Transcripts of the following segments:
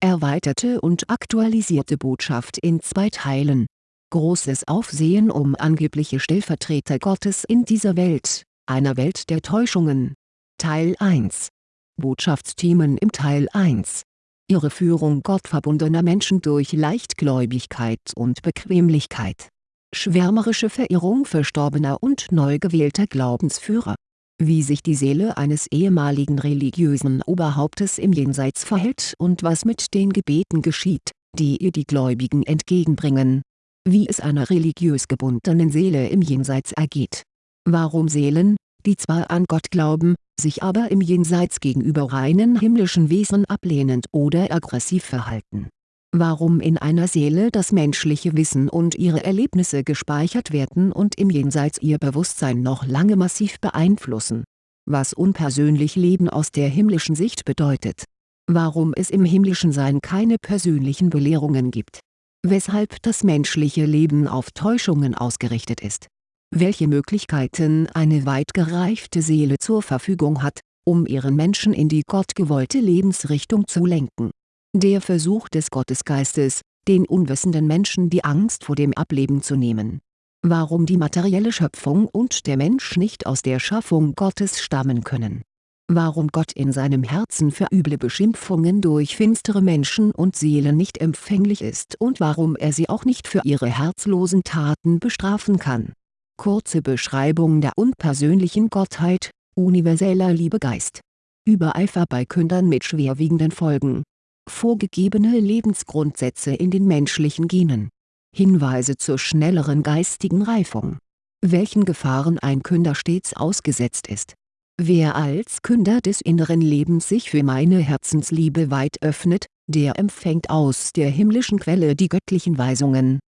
erweiterte und aktualisierte Botschaft in zwei Teilen. Großes Aufsehen um angebliche Stellvertreter Gottes in dieser Welt, einer Welt der Täuschungen. Teil 1 Botschaftsthemen im Teil 1 Irreführung gottverbundener Menschen durch Leichtgläubigkeit und Bequemlichkeit. Schwärmerische Verehrung verstorbener und neu gewählter Glaubensführer. Wie sich die Seele eines ehemaligen religiösen Oberhauptes im Jenseits verhält und was mit den Gebeten geschieht, die ihr die Gläubigen entgegenbringen. Wie es einer religiös gebundenen Seele im Jenseits ergeht. Warum Seelen, die zwar an Gott glauben, sich aber im Jenseits gegenüber reinen himmlischen Wesen ablehnend oder aggressiv verhalten. Warum in einer Seele das menschliche Wissen und ihre Erlebnisse gespeichert werden und im Jenseits ihr Bewusstsein noch lange massiv beeinflussen. Was unpersönlich Leben aus der himmlischen Sicht bedeutet. Warum es im himmlischen Sein keine persönlichen Belehrungen gibt. Weshalb das menschliche Leben auf Täuschungen ausgerichtet ist welche Möglichkeiten eine weit gereifte Seele zur Verfügung hat, um ihren Menschen in die gottgewollte Lebensrichtung zu lenken. Der Versuch des Gottesgeistes, den unwissenden Menschen die Angst vor dem Ableben zu nehmen. Warum die materielle Schöpfung und der Mensch nicht aus der Schaffung Gottes stammen können. Warum Gott in seinem Herzen für üble Beschimpfungen durch finstere Menschen und Seelen nicht empfänglich ist und warum er sie auch nicht für ihre herzlosen Taten bestrafen kann Kurze Beschreibung der unpersönlichen Gottheit, universeller Liebegeist. Übereifer bei Kündern mit schwerwiegenden Folgen. Vorgegebene Lebensgrundsätze in den menschlichen Genen. Hinweise zur schnelleren geistigen Reifung. Welchen Gefahren ein Künder stets ausgesetzt ist. Wer als Künder des inneren Lebens sich für meine Herzensliebe weit öffnet, der empfängt aus der himmlischen Quelle die göttlichen Weisungen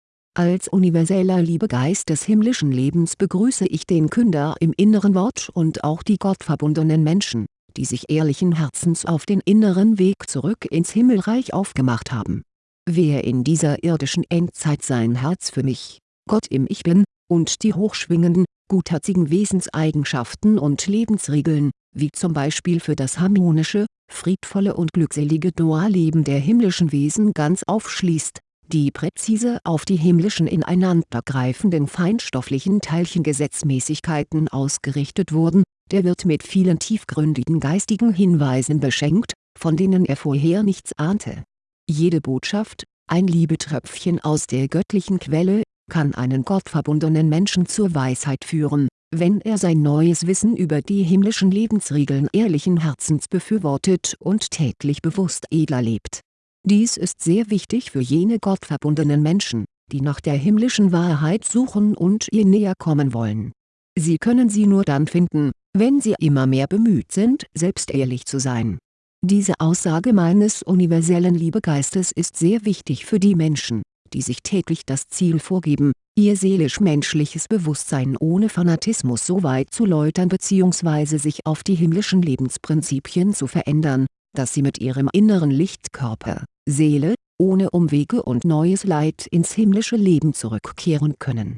als universeller Liebegeist des himmlischen Lebens begrüße ich den Künder im inneren Wort und auch die gottverbundenen Menschen, die sich ehrlichen Herzens auf den inneren Weg zurück ins Himmelreich aufgemacht haben. Wer in dieser irdischen Endzeit sein Herz für mich, Gott im Ich Bin, und die hochschwingenden, gutherzigen Wesenseigenschaften und Lebensregeln, wie zum Beispiel für das harmonische, friedvolle und glückselige Dualleben der himmlischen Wesen ganz aufschließt, die präzise auf die himmlischen ineinandergreifenden feinstofflichen Teilchengesetzmäßigkeiten ausgerichtet wurden, der wird mit vielen tiefgründigen geistigen Hinweisen beschenkt, von denen er vorher nichts ahnte. Jede Botschaft, ein Liebetröpfchen aus der göttlichen Quelle, kann einen gottverbundenen Menschen zur Weisheit führen, wenn er sein neues Wissen über die himmlischen Lebensregeln ehrlichen Herzens befürwortet und täglich bewusst edler lebt dies ist sehr wichtig für jene gottverbundenen Menschen, die nach der himmlischen Wahrheit suchen und ihr näher kommen wollen. Sie können sie nur dann finden, wenn sie immer mehr bemüht sind selbst ehrlich zu sein. Diese Aussage meines universellen Liebegeistes ist sehr wichtig für die Menschen, die sich täglich das Ziel vorgeben, ihr seelisch-menschliches Bewusstsein ohne Fanatismus so weit zu läutern bzw. sich auf die himmlischen Lebensprinzipien zu verändern, dass sie mit ihrem inneren Lichtkörper, Seele, ohne Umwege und neues Leid ins himmlische Leben zurückkehren können.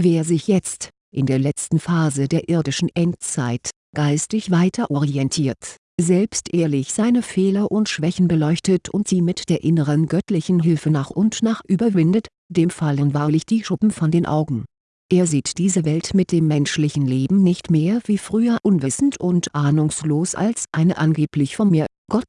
Wer sich jetzt, in der letzten Phase der irdischen Endzeit, geistig weiter orientiert, selbst ehrlich seine Fehler und Schwächen beleuchtet und sie mit der inneren göttlichen Hilfe nach und nach überwindet, dem fallen wahrlich die Schuppen von den Augen. Er sieht diese Welt mit dem menschlichen Leben nicht mehr wie früher unwissend und ahnungslos als eine angeblich von mir Gott,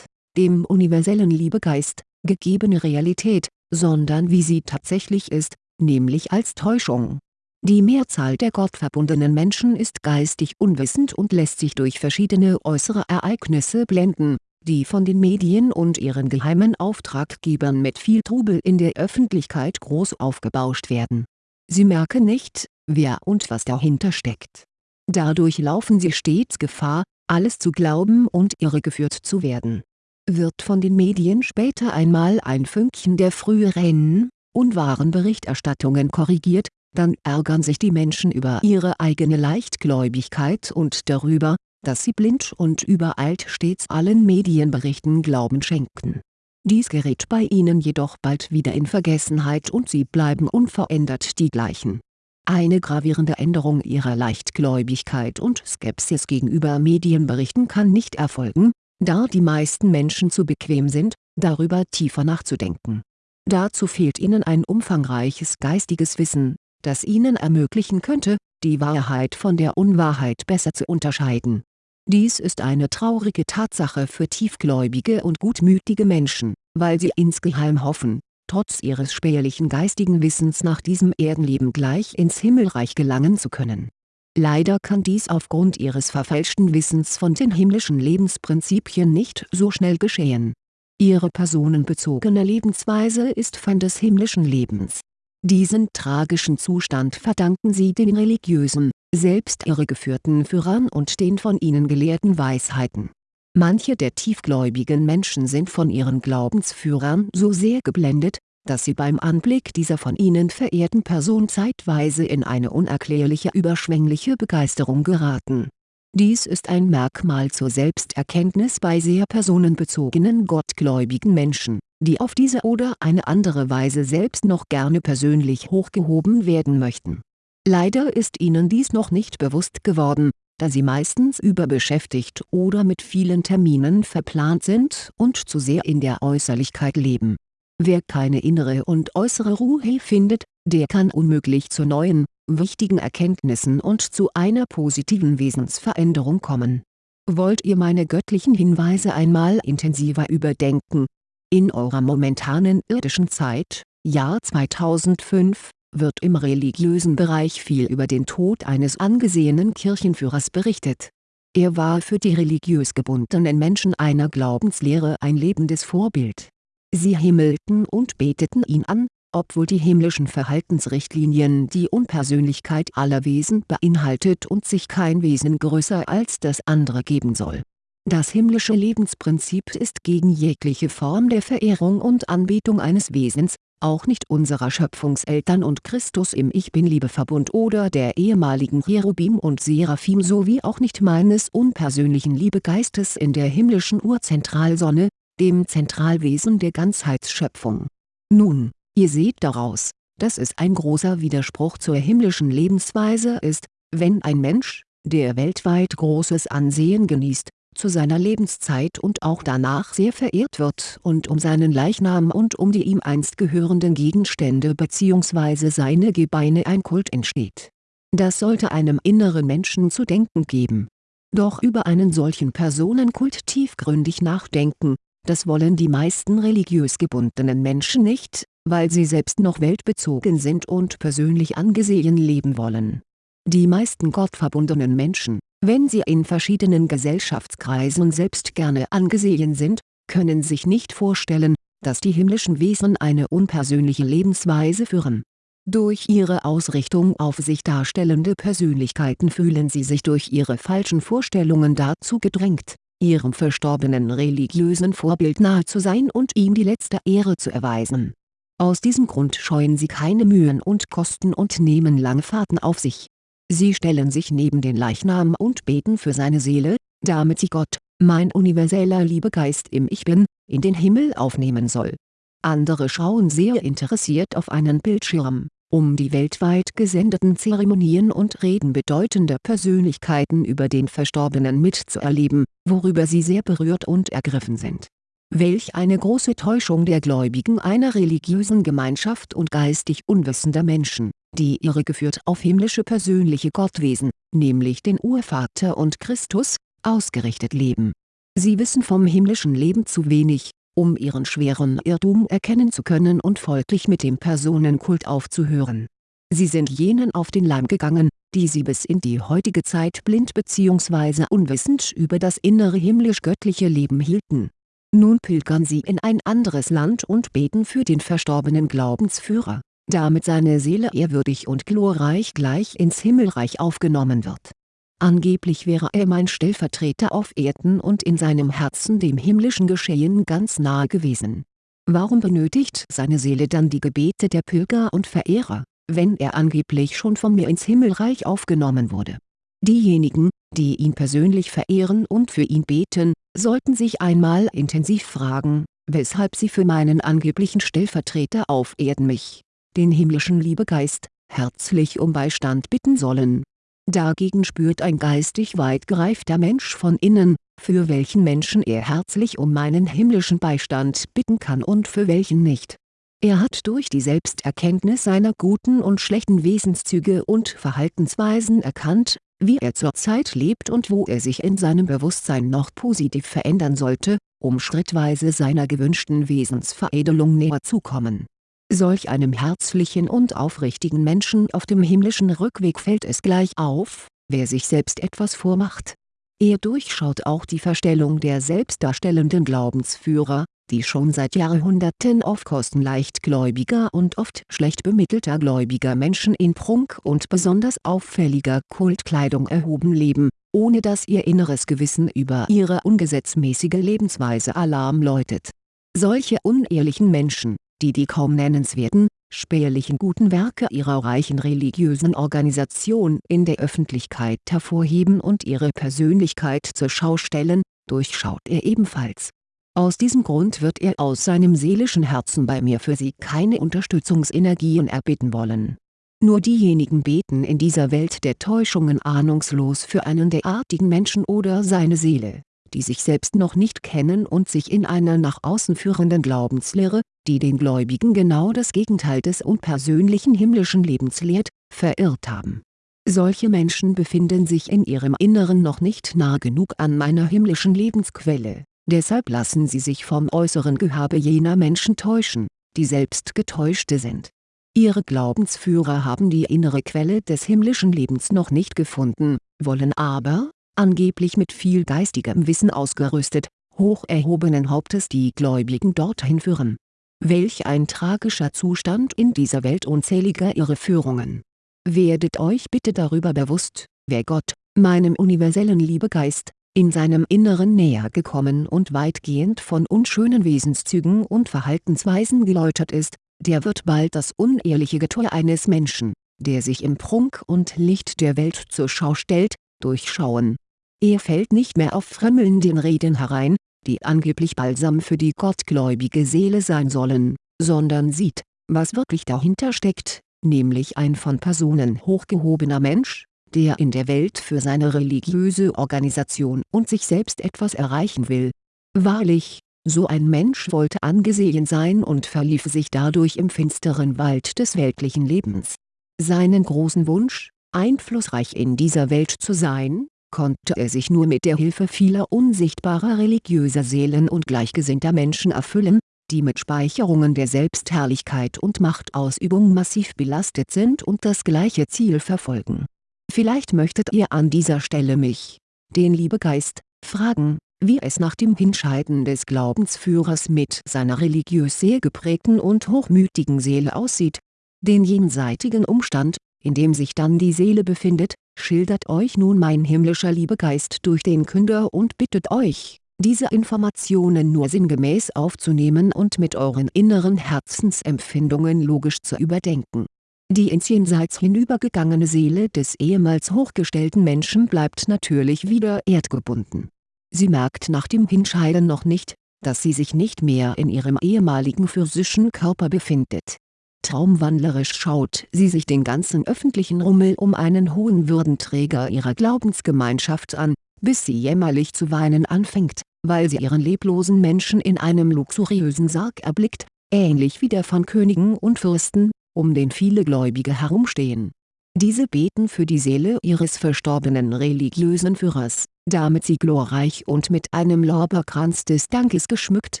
dem universellen Liebegeist, gegebene Realität, sondern wie sie tatsächlich ist, nämlich als Täuschung. Die Mehrzahl der gottverbundenen Menschen ist geistig unwissend und lässt sich durch verschiedene äußere Ereignisse blenden, die von den Medien und ihren geheimen Auftraggebern mit viel Trubel in der Öffentlichkeit groß aufgebauscht werden. Sie merken nicht, wer und was dahinter steckt. Dadurch laufen sie stets Gefahr, alles zu glauben und irregeführt zu werden. Wird von den Medien später einmal ein Fünkchen der früheren, unwahren Berichterstattungen korrigiert, dann ärgern sich die Menschen über ihre eigene Leichtgläubigkeit und darüber, dass sie blind und übereilt stets allen Medienberichten Glauben schenken. Dies gerät bei ihnen jedoch bald wieder in Vergessenheit und sie bleiben unverändert die gleichen eine gravierende Änderung ihrer Leichtgläubigkeit und Skepsis gegenüber Medienberichten kann nicht erfolgen, da die meisten Menschen zu bequem sind, darüber tiefer nachzudenken. Dazu fehlt ihnen ein umfangreiches geistiges Wissen, das ihnen ermöglichen könnte, die Wahrheit von der Unwahrheit besser zu unterscheiden. Dies ist eine traurige Tatsache für tiefgläubige und gutmütige Menschen, weil sie insgeheim hoffen, trotz ihres spärlichen geistigen Wissens nach diesem Erdenleben gleich ins Himmelreich gelangen zu können. Leider kann dies aufgrund ihres verfälschten Wissens von den himmlischen Lebensprinzipien nicht so schnell geschehen. Ihre personenbezogene Lebensweise ist Feind des himmlischen Lebens. Diesen tragischen Zustand verdanken sie den religiösen, selbst irregeführten Führern und den von ihnen gelehrten Weisheiten Manche der tiefgläubigen Menschen sind von ihren Glaubensführern so sehr geblendet, dass sie beim Anblick dieser von ihnen verehrten Person zeitweise in eine unerklärliche überschwängliche Begeisterung geraten. Dies ist ein Merkmal zur Selbsterkenntnis bei sehr personenbezogenen gottgläubigen Menschen, die auf diese oder eine andere Weise selbst noch gerne persönlich hochgehoben werden möchten. Leider ist ihnen dies noch nicht bewusst geworden da sie meistens überbeschäftigt oder mit vielen Terminen verplant sind und zu sehr in der Äußerlichkeit leben. Wer keine innere und äußere Ruhe findet, der kann unmöglich zu neuen, wichtigen Erkenntnissen und zu einer positiven Wesensveränderung kommen. Wollt ihr meine göttlichen Hinweise einmal intensiver überdenken? In eurer momentanen irdischen Zeit, Jahr 2005, wird im religiösen Bereich viel über den Tod eines angesehenen Kirchenführers berichtet. Er war für die religiös gebundenen Menschen einer Glaubenslehre ein lebendes Vorbild. Sie himmelten und beteten ihn an, obwohl die himmlischen Verhaltensrichtlinien die Unpersönlichkeit aller Wesen beinhaltet und sich kein Wesen größer als das andere geben soll. Das himmlische Lebensprinzip ist gegen jegliche Form der Verehrung und Anbetung eines Wesens, auch nicht unserer Schöpfungseltern und Christus im Ich-Bin-Liebeverbund oder der ehemaligen Cherubim und Seraphim sowie auch nicht meines unpersönlichen Liebegeistes in der himmlischen Urzentralsonne, dem Zentralwesen der Ganzheitsschöpfung. Nun, ihr seht daraus, dass es ein großer Widerspruch zur himmlischen Lebensweise ist, wenn ein Mensch, der weltweit großes Ansehen genießt, zu seiner Lebenszeit und auch danach sehr verehrt wird und um seinen Leichnam und um die ihm einst gehörenden Gegenstände bzw. seine Gebeine ein Kult entsteht. Das sollte einem inneren Menschen zu denken geben. Doch über einen solchen Personenkult tiefgründig nachdenken, das wollen die meisten religiös gebundenen Menschen nicht, weil sie selbst noch weltbezogen sind und persönlich angesehen leben wollen. Die meisten gottverbundenen Menschen, wenn sie in verschiedenen Gesellschaftskreisen selbst gerne angesehen sind, können sich nicht vorstellen, dass die himmlischen Wesen eine unpersönliche Lebensweise führen. Durch ihre Ausrichtung auf sich darstellende Persönlichkeiten fühlen sie sich durch ihre falschen Vorstellungen dazu gedrängt, ihrem verstorbenen religiösen Vorbild nahe zu sein und ihm die letzte Ehre zu erweisen. Aus diesem Grund scheuen sie keine Mühen und Kosten und nehmen lange Fahrten auf sich Sie stellen sich neben den Leichnam und beten für seine Seele, damit sie Gott, mein universeller Liebegeist im Ich Bin, in den Himmel aufnehmen soll. Andere schauen sehr interessiert auf einen Bildschirm, um die weltweit gesendeten Zeremonien und Reden bedeutender Persönlichkeiten über den Verstorbenen mitzuerleben, worüber sie sehr berührt und ergriffen sind. Welch eine große Täuschung der Gläubigen einer religiösen Gemeinschaft und geistig unwissender Menschen, die irregeführt auf himmlische persönliche Gottwesen, nämlich den Urvater und Christus, ausgerichtet leben. Sie wissen vom himmlischen Leben zu wenig, um ihren schweren Irrtum erkennen zu können und folglich mit dem Personenkult aufzuhören. Sie sind jenen auf den Leim gegangen, die sie bis in die heutige Zeit blind bzw. unwissend über das innere himmlisch-göttliche Leben hielten nun pilgern sie in ein anderes Land und beten für den verstorbenen Glaubensführer, damit seine Seele ehrwürdig und glorreich gleich ins Himmelreich aufgenommen wird. Angeblich wäre er mein Stellvertreter auf Erden und in seinem Herzen dem himmlischen Geschehen ganz nahe gewesen. Warum benötigt seine Seele dann die Gebete der Pilger und Verehrer, wenn er angeblich schon von mir ins Himmelreich aufgenommen wurde Diejenigen, die ihn persönlich verehren und für ihn beten, sollten sich einmal intensiv fragen, weshalb sie für meinen angeblichen Stellvertreter auf Erden mich, den himmlischen Liebegeist, herzlich um Beistand bitten sollen. Dagegen spürt ein geistig weit gereifter Mensch von innen, für welchen Menschen er herzlich um meinen himmlischen Beistand bitten kann und für welchen nicht. Er hat durch die Selbsterkenntnis seiner guten und schlechten Wesenszüge und Verhaltensweisen erkannt, wie er zurzeit lebt und wo er sich in seinem Bewusstsein noch positiv verändern sollte, um schrittweise seiner gewünschten Wesensveredelung näher zu kommen. Solch einem herzlichen und aufrichtigen Menschen auf dem himmlischen Rückweg fällt es gleich auf, wer sich selbst etwas vormacht. Er durchschaut auch die Verstellung der selbstdarstellenden Glaubensführer, die schon seit Jahrhunderten auf Kosten leichtgläubiger und oft schlecht bemittelter gläubiger Menschen in Prunk und besonders auffälliger Kultkleidung erhoben leben, ohne dass ihr inneres Gewissen über ihre ungesetzmäßige Lebensweise Alarm läutet. Solche unehrlichen Menschen, die die kaum nennenswerten, spärlichen guten Werke ihrer reichen religiösen Organisation in der Öffentlichkeit hervorheben und ihre Persönlichkeit zur Schau stellen, durchschaut er ebenfalls aus diesem Grund wird er aus seinem seelischen Herzen bei mir für sie keine Unterstützungsenergien erbitten wollen. Nur diejenigen beten in dieser Welt der Täuschungen ahnungslos für einen derartigen Menschen oder seine Seele, die sich selbst noch nicht kennen und sich in einer nach außen führenden Glaubenslehre, die den Gläubigen genau das Gegenteil des unpersönlichen himmlischen Lebens lehrt, verirrt haben. Solche Menschen befinden sich in ihrem Inneren noch nicht nah genug an meiner himmlischen Lebensquelle Deshalb lassen sie sich vom äußeren Gehabe jener Menschen täuschen, die selbst Getäuschte sind. Ihre Glaubensführer haben die innere Quelle des himmlischen Lebens noch nicht gefunden, wollen aber, angeblich mit viel geistigem Wissen ausgerüstet, hoch erhobenen Hauptes die Gläubigen dorthin führen. Welch ein tragischer Zustand in dieser Welt unzähliger Irreführungen. Werdet euch bitte darüber bewusst, wer Gott, meinem universellen Liebegeist, in seinem Inneren näher gekommen und weitgehend von unschönen Wesenszügen und Verhaltensweisen geläutert ist, der wird bald das unehrliche Getue eines Menschen, der sich im Prunk und Licht der Welt zur Schau stellt, durchschauen. Er fällt nicht mehr auf frömmelnden Reden herein, die angeblich Balsam für die gottgläubige Seele sein sollen, sondern sieht, was wirklich dahinter steckt, nämlich ein von Personen hochgehobener Mensch, der in der Welt für seine religiöse Organisation und sich selbst etwas erreichen will. Wahrlich, so ein Mensch wollte angesehen sein und verlief sich dadurch im finsteren Wald des weltlichen Lebens. Seinen großen Wunsch, einflussreich in dieser Welt zu sein, konnte er sich nur mit der Hilfe vieler unsichtbarer religiöser Seelen und gleichgesinnter Menschen erfüllen, die mit Speicherungen der Selbstherrlichkeit und Machtausübung massiv belastet sind und das gleiche Ziel verfolgen Vielleicht möchtet ihr an dieser Stelle mich, den Liebegeist, fragen, wie es nach dem Hinscheiden des Glaubensführers mit seiner religiös sehr geprägten und hochmütigen Seele aussieht. Den jenseitigen Umstand, in dem sich dann die Seele befindet, schildert euch nun mein himmlischer Liebegeist durch den Künder und bittet euch, diese Informationen nur sinngemäß aufzunehmen und mit euren inneren Herzensempfindungen logisch zu überdenken die ins Jenseits hinübergegangene Seele des ehemals hochgestellten Menschen bleibt natürlich wieder erdgebunden. Sie merkt nach dem Hinscheiden noch nicht, dass sie sich nicht mehr in ihrem ehemaligen physischen Körper befindet. Traumwandlerisch schaut sie sich den ganzen öffentlichen Rummel um einen hohen Würdenträger ihrer Glaubensgemeinschaft an, bis sie jämmerlich zu weinen anfängt, weil sie ihren leblosen Menschen in einem luxuriösen Sarg erblickt, ähnlich wie der von Königen und Fürsten, um den viele Gläubige herumstehen. Diese beten für die Seele ihres verstorbenen religiösen Führers, damit sie glorreich und mit einem Lorbeerkranz des Dankes geschmückt,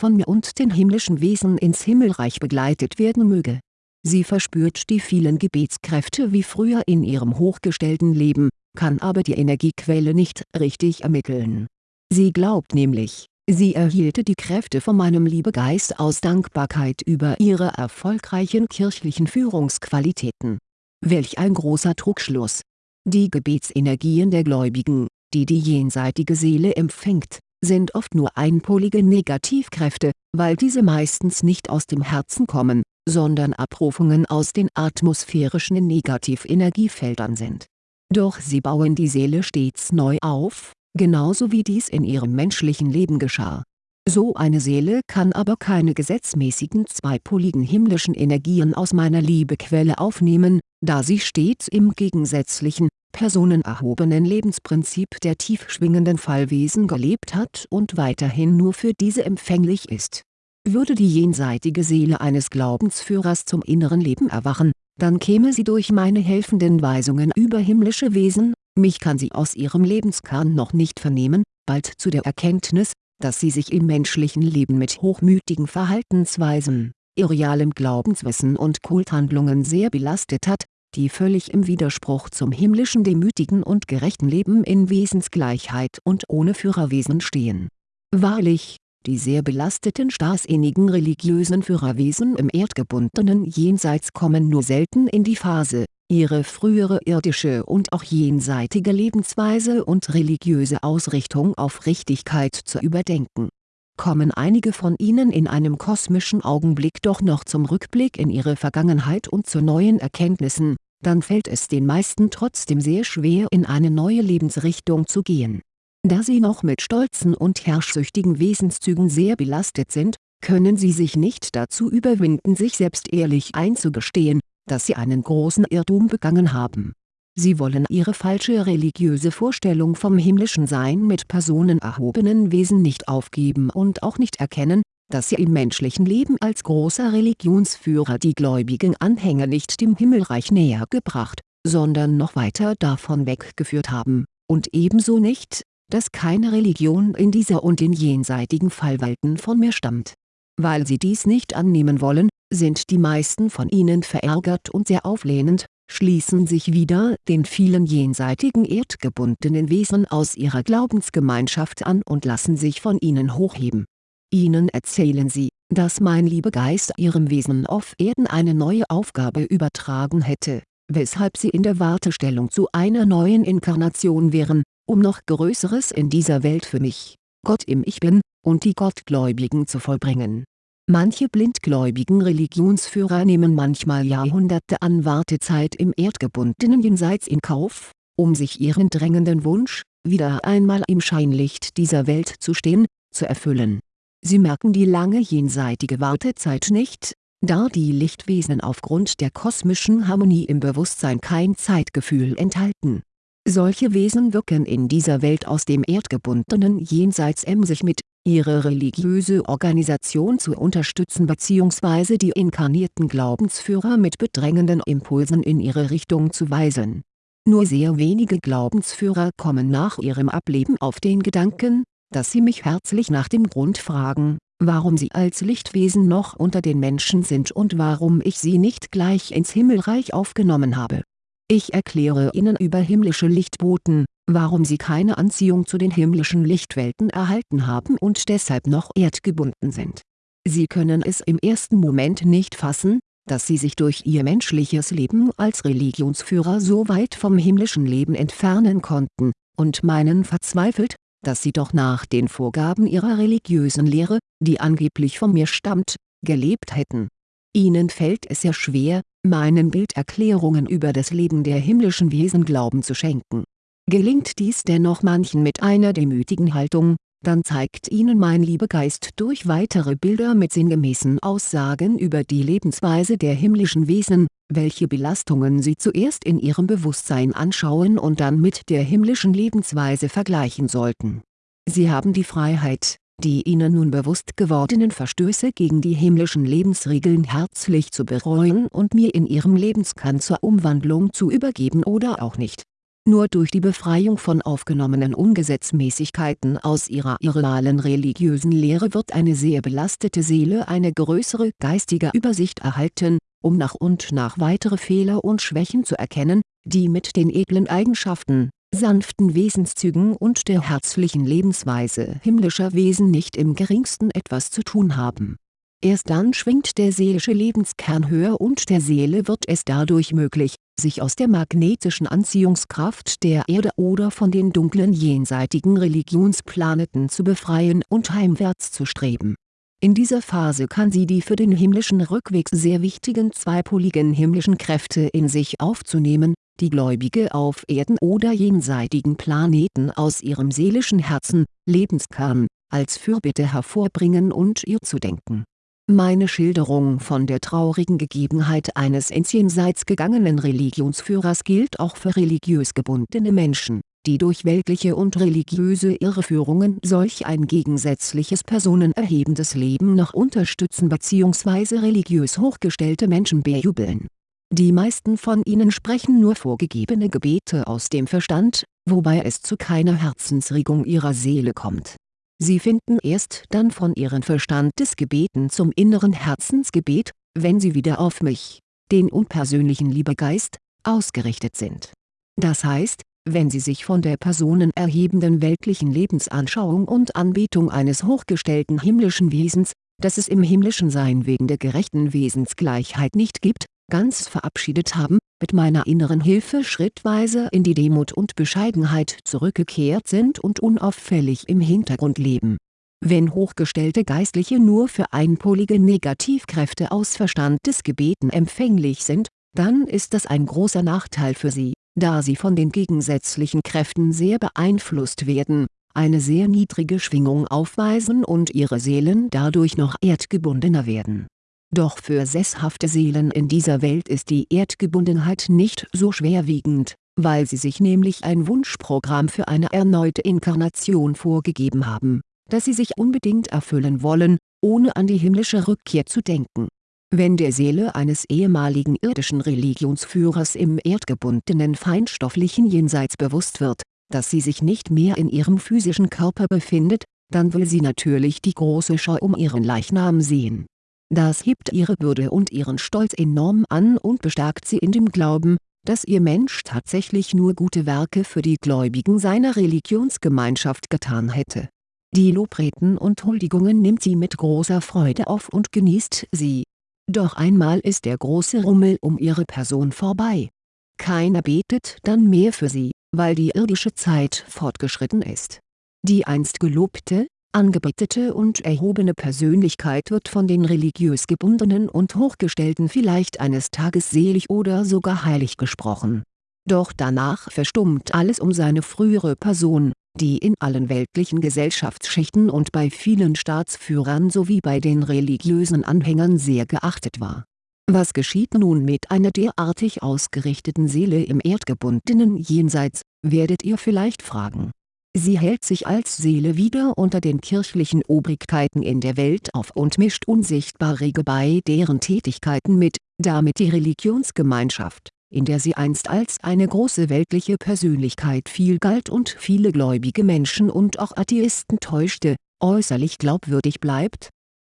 von mir und den himmlischen Wesen ins Himmelreich begleitet werden möge. Sie verspürt die vielen Gebetskräfte wie früher in ihrem hochgestellten Leben, kann aber die Energiequelle nicht richtig ermitteln. Sie glaubt nämlich, Sie erhielte die Kräfte von meinem Liebegeist aus Dankbarkeit über ihre erfolgreichen kirchlichen Führungsqualitäten. Welch ein großer Trugschluss! Die Gebetsenergien der Gläubigen, die die jenseitige Seele empfängt, sind oft nur einpolige Negativkräfte, weil diese meistens nicht aus dem Herzen kommen, sondern Abrufungen aus den atmosphärischen Negativenergiefeldern sind. Doch sie bauen die Seele stets neu auf, genauso wie dies in ihrem menschlichen Leben geschah. So eine Seele kann aber keine gesetzmäßigen zweipoligen himmlischen Energien aus meiner Liebequelle aufnehmen, da sie stets im gegensätzlichen, personenerhobenen Lebensprinzip der tief schwingenden Fallwesen gelebt hat und weiterhin nur für diese empfänglich ist. Würde die jenseitige Seele eines Glaubensführers zum inneren Leben erwachen, dann käme sie durch meine helfenden Weisungen über himmlische Wesen, mich kann sie aus ihrem Lebenskern noch nicht vernehmen, bald zu der Erkenntnis, dass sie sich im menschlichen Leben mit hochmütigen Verhaltensweisen, irrealem Glaubenswissen und Kulthandlungen sehr belastet hat, die völlig im Widerspruch zum himmlischen demütigen und gerechten Leben in Wesensgleichheit und ohne Führerwesen stehen. Wahrlich, die sehr belasteten starrsinnigen religiösen Führerwesen im erdgebundenen Jenseits kommen nur selten in die Phase, ihre frühere irdische und auch jenseitige Lebensweise und religiöse Ausrichtung auf Richtigkeit zu überdenken. Kommen einige von ihnen in einem kosmischen Augenblick doch noch zum Rückblick in ihre Vergangenheit und zu neuen Erkenntnissen, dann fällt es den meisten trotzdem sehr schwer in eine neue Lebensrichtung zu gehen. Da sie noch mit stolzen und herrschsüchtigen Wesenszügen sehr belastet sind, können sie sich nicht dazu überwinden sich selbst ehrlich einzugestehen, dass sie einen großen Irrtum begangen haben. Sie wollen ihre falsche religiöse Vorstellung vom himmlischen Sein mit personenerhobenen Wesen nicht aufgeben und auch nicht erkennen, dass sie im menschlichen Leben als großer Religionsführer die gläubigen Anhänger nicht dem Himmelreich näher gebracht, sondern noch weiter davon weggeführt haben, und ebenso nicht, dass keine Religion in dieser und den jenseitigen Fallwelten von mir stammt. Weil sie dies nicht annehmen wollen, sind die meisten von ihnen verärgert und sehr auflehnend, schließen sich wieder den vielen jenseitigen erdgebundenen Wesen aus ihrer Glaubensgemeinschaft an und lassen sich von ihnen hochheben. Ihnen erzählen sie, dass mein Liebegeist ihrem Wesen auf Erden eine neue Aufgabe übertragen hätte, weshalb sie in der Wartestellung zu einer neuen Inkarnation wären, um noch Größeres in dieser Welt für mich, Gott im Ich Bin, und die Gottgläubigen zu vollbringen Manche blindgläubigen Religionsführer nehmen manchmal Jahrhunderte an Wartezeit im erdgebundenen Jenseits in Kauf, um sich ihren drängenden Wunsch, wieder einmal im Scheinlicht dieser Welt zu stehen, zu erfüllen. Sie merken die lange jenseitige Wartezeit nicht, da die Lichtwesen aufgrund der kosmischen Harmonie im Bewusstsein kein Zeitgefühl enthalten. Solche Wesen wirken in dieser Welt aus dem erdgebundenen Jenseits emsig mit ihre religiöse Organisation zu unterstützen bzw. die inkarnierten Glaubensführer mit bedrängenden Impulsen in ihre Richtung zu weisen. Nur sehr wenige Glaubensführer kommen nach ihrem Ableben auf den Gedanken, dass sie mich herzlich nach dem Grund fragen, warum sie als Lichtwesen noch unter den Menschen sind und warum ich sie nicht gleich ins Himmelreich aufgenommen habe. Ich erkläre ihnen über himmlische Lichtboten, warum sie keine Anziehung zu den himmlischen Lichtwelten erhalten haben und deshalb noch erdgebunden sind. Sie können es im ersten Moment nicht fassen, dass sie sich durch ihr menschliches Leben als Religionsführer so weit vom himmlischen Leben entfernen konnten, und meinen verzweifelt, dass sie doch nach den Vorgaben ihrer religiösen Lehre, die angeblich von mir stammt, gelebt hätten. Ihnen fällt es sehr schwer, meinen Bilderklärungen über das Leben der himmlischen Wesen Glauben zu schenken Gelingt dies dennoch manchen mit einer demütigen Haltung, dann zeigt ihnen mein Liebegeist durch weitere Bilder mit sinngemäßen Aussagen über die Lebensweise der himmlischen Wesen, welche Belastungen sie zuerst in ihrem Bewusstsein anschauen und dann mit der himmlischen Lebensweise vergleichen sollten. Sie haben die Freiheit, die ihnen nun bewusst gewordenen Verstöße gegen die himmlischen Lebensregeln herzlich zu bereuen und mir in ihrem Lebenskern zur Umwandlung zu übergeben oder auch nicht. Nur durch die Befreiung von aufgenommenen Ungesetzmäßigkeiten aus ihrer irrealen religiösen Lehre wird eine sehr belastete Seele eine größere geistige Übersicht erhalten, um nach und nach weitere Fehler und Schwächen zu erkennen, die mit den edlen Eigenschaften, sanften Wesenszügen und der herzlichen Lebensweise himmlischer Wesen nicht im geringsten etwas zu tun haben. Erst dann schwingt der seelische Lebenskern höher und der Seele wird es dadurch möglich, sich aus der magnetischen Anziehungskraft der Erde oder von den dunklen jenseitigen Religionsplaneten zu befreien und heimwärts zu streben. In dieser Phase kann sie die für den himmlischen Rückweg sehr wichtigen zweipoligen himmlischen Kräfte in sich aufzunehmen, die Gläubige auf Erden oder jenseitigen Planeten aus ihrem seelischen Herzen, Lebenskern, als Fürbitte hervorbringen und ihr zu denken Meine Schilderung von der traurigen Gegebenheit eines ins Jenseits gegangenen Religionsführers gilt auch für religiös gebundene Menschen, die durch weltliche und religiöse Irreführungen solch ein gegensätzliches personenerhebendes Leben noch unterstützen bzw. religiös hochgestellte Menschen bejubeln. Die meisten von ihnen sprechen nur vorgegebene Gebete aus dem Verstand, wobei es zu keiner Herzensregung ihrer Seele kommt Sie finden erst dann von ihren Verstandesgebeten zum inneren Herzensgebet, wenn sie wieder auf mich, den unpersönlichen Liebegeist, ausgerichtet sind. Das heißt, wenn sie sich von der personenerhebenden weltlichen Lebensanschauung und Anbetung eines hochgestellten himmlischen Wesens, das es im himmlischen Sein wegen der gerechten Wesensgleichheit nicht gibt, ganz verabschiedet haben, mit meiner inneren Hilfe schrittweise in die Demut und Bescheidenheit zurückgekehrt sind und unauffällig im Hintergrund leben. Wenn hochgestellte Geistliche nur für einpolige Negativkräfte aus Verstandesgebeten empfänglich sind, dann ist das ein großer Nachteil für sie, da sie von den gegensätzlichen Kräften sehr beeinflusst werden, eine sehr niedrige Schwingung aufweisen und ihre Seelen dadurch noch erdgebundener werden doch für sesshafte Seelen in dieser Welt ist die Erdgebundenheit nicht so schwerwiegend, weil sie sich nämlich ein Wunschprogramm für eine erneute Inkarnation vorgegeben haben, das sie sich unbedingt erfüllen wollen, ohne an die himmlische Rückkehr zu denken. Wenn der Seele eines ehemaligen irdischen Religionsführers im erdgebundenen feinstofflichen Jenseits bewusst wird, dass sie sich nicht mehr in ihrem physischen Körper befindet, dann will sie natürlich die große Schau um ihren Leichnam sehen das hebt ihre Würde und ihren Stolz enorm an und bestärkt sie in dem Glauben, dass ihr Mensch tatsächlich nur gute Werke für die Gläubigen seiner Religionsgemeinschaft getan hätte. Die Lobreden und Huldigungen nimmt sie mit großer Freude auf und genießt sie. Doch einmal ist der große Rummel um ihre Person vorbei. Keiner betet dann mehr für sie, weil die irdische Zeit fortgeschritten ist. Die einst gelobte, angebetete und erhobene Persönlichkeit wird von den religiös gebundenen und Hochgestellten vielleicht eines Tages selig oder sogar heilig gesprochen. Doch danach verstummt alles um seine frühere Person, die in allen weltlichen Gesellschaftsschichten und bei vielen Staatsführern sowie bei den religiösen Anhängern sehr geachtet war. Was geschieht nun mit einer derartig ausgerichteten Seele im erdgebundenen Jenseits, werdet ihr vielleicht fragen Sie hält sich als Seele wieder unter den kirchlichen Obrigkeiten in der Welt auf und mischt unsichtbar rege bei deren Tätigkeiten mit, damit die Religionsgemeinschaft, in der sie einst als eine große weltliche Persönlichkeit viel galt und viele gläubige Menschen und auch Atheisten täuschte, äußerlich glaubwürdig bleibt?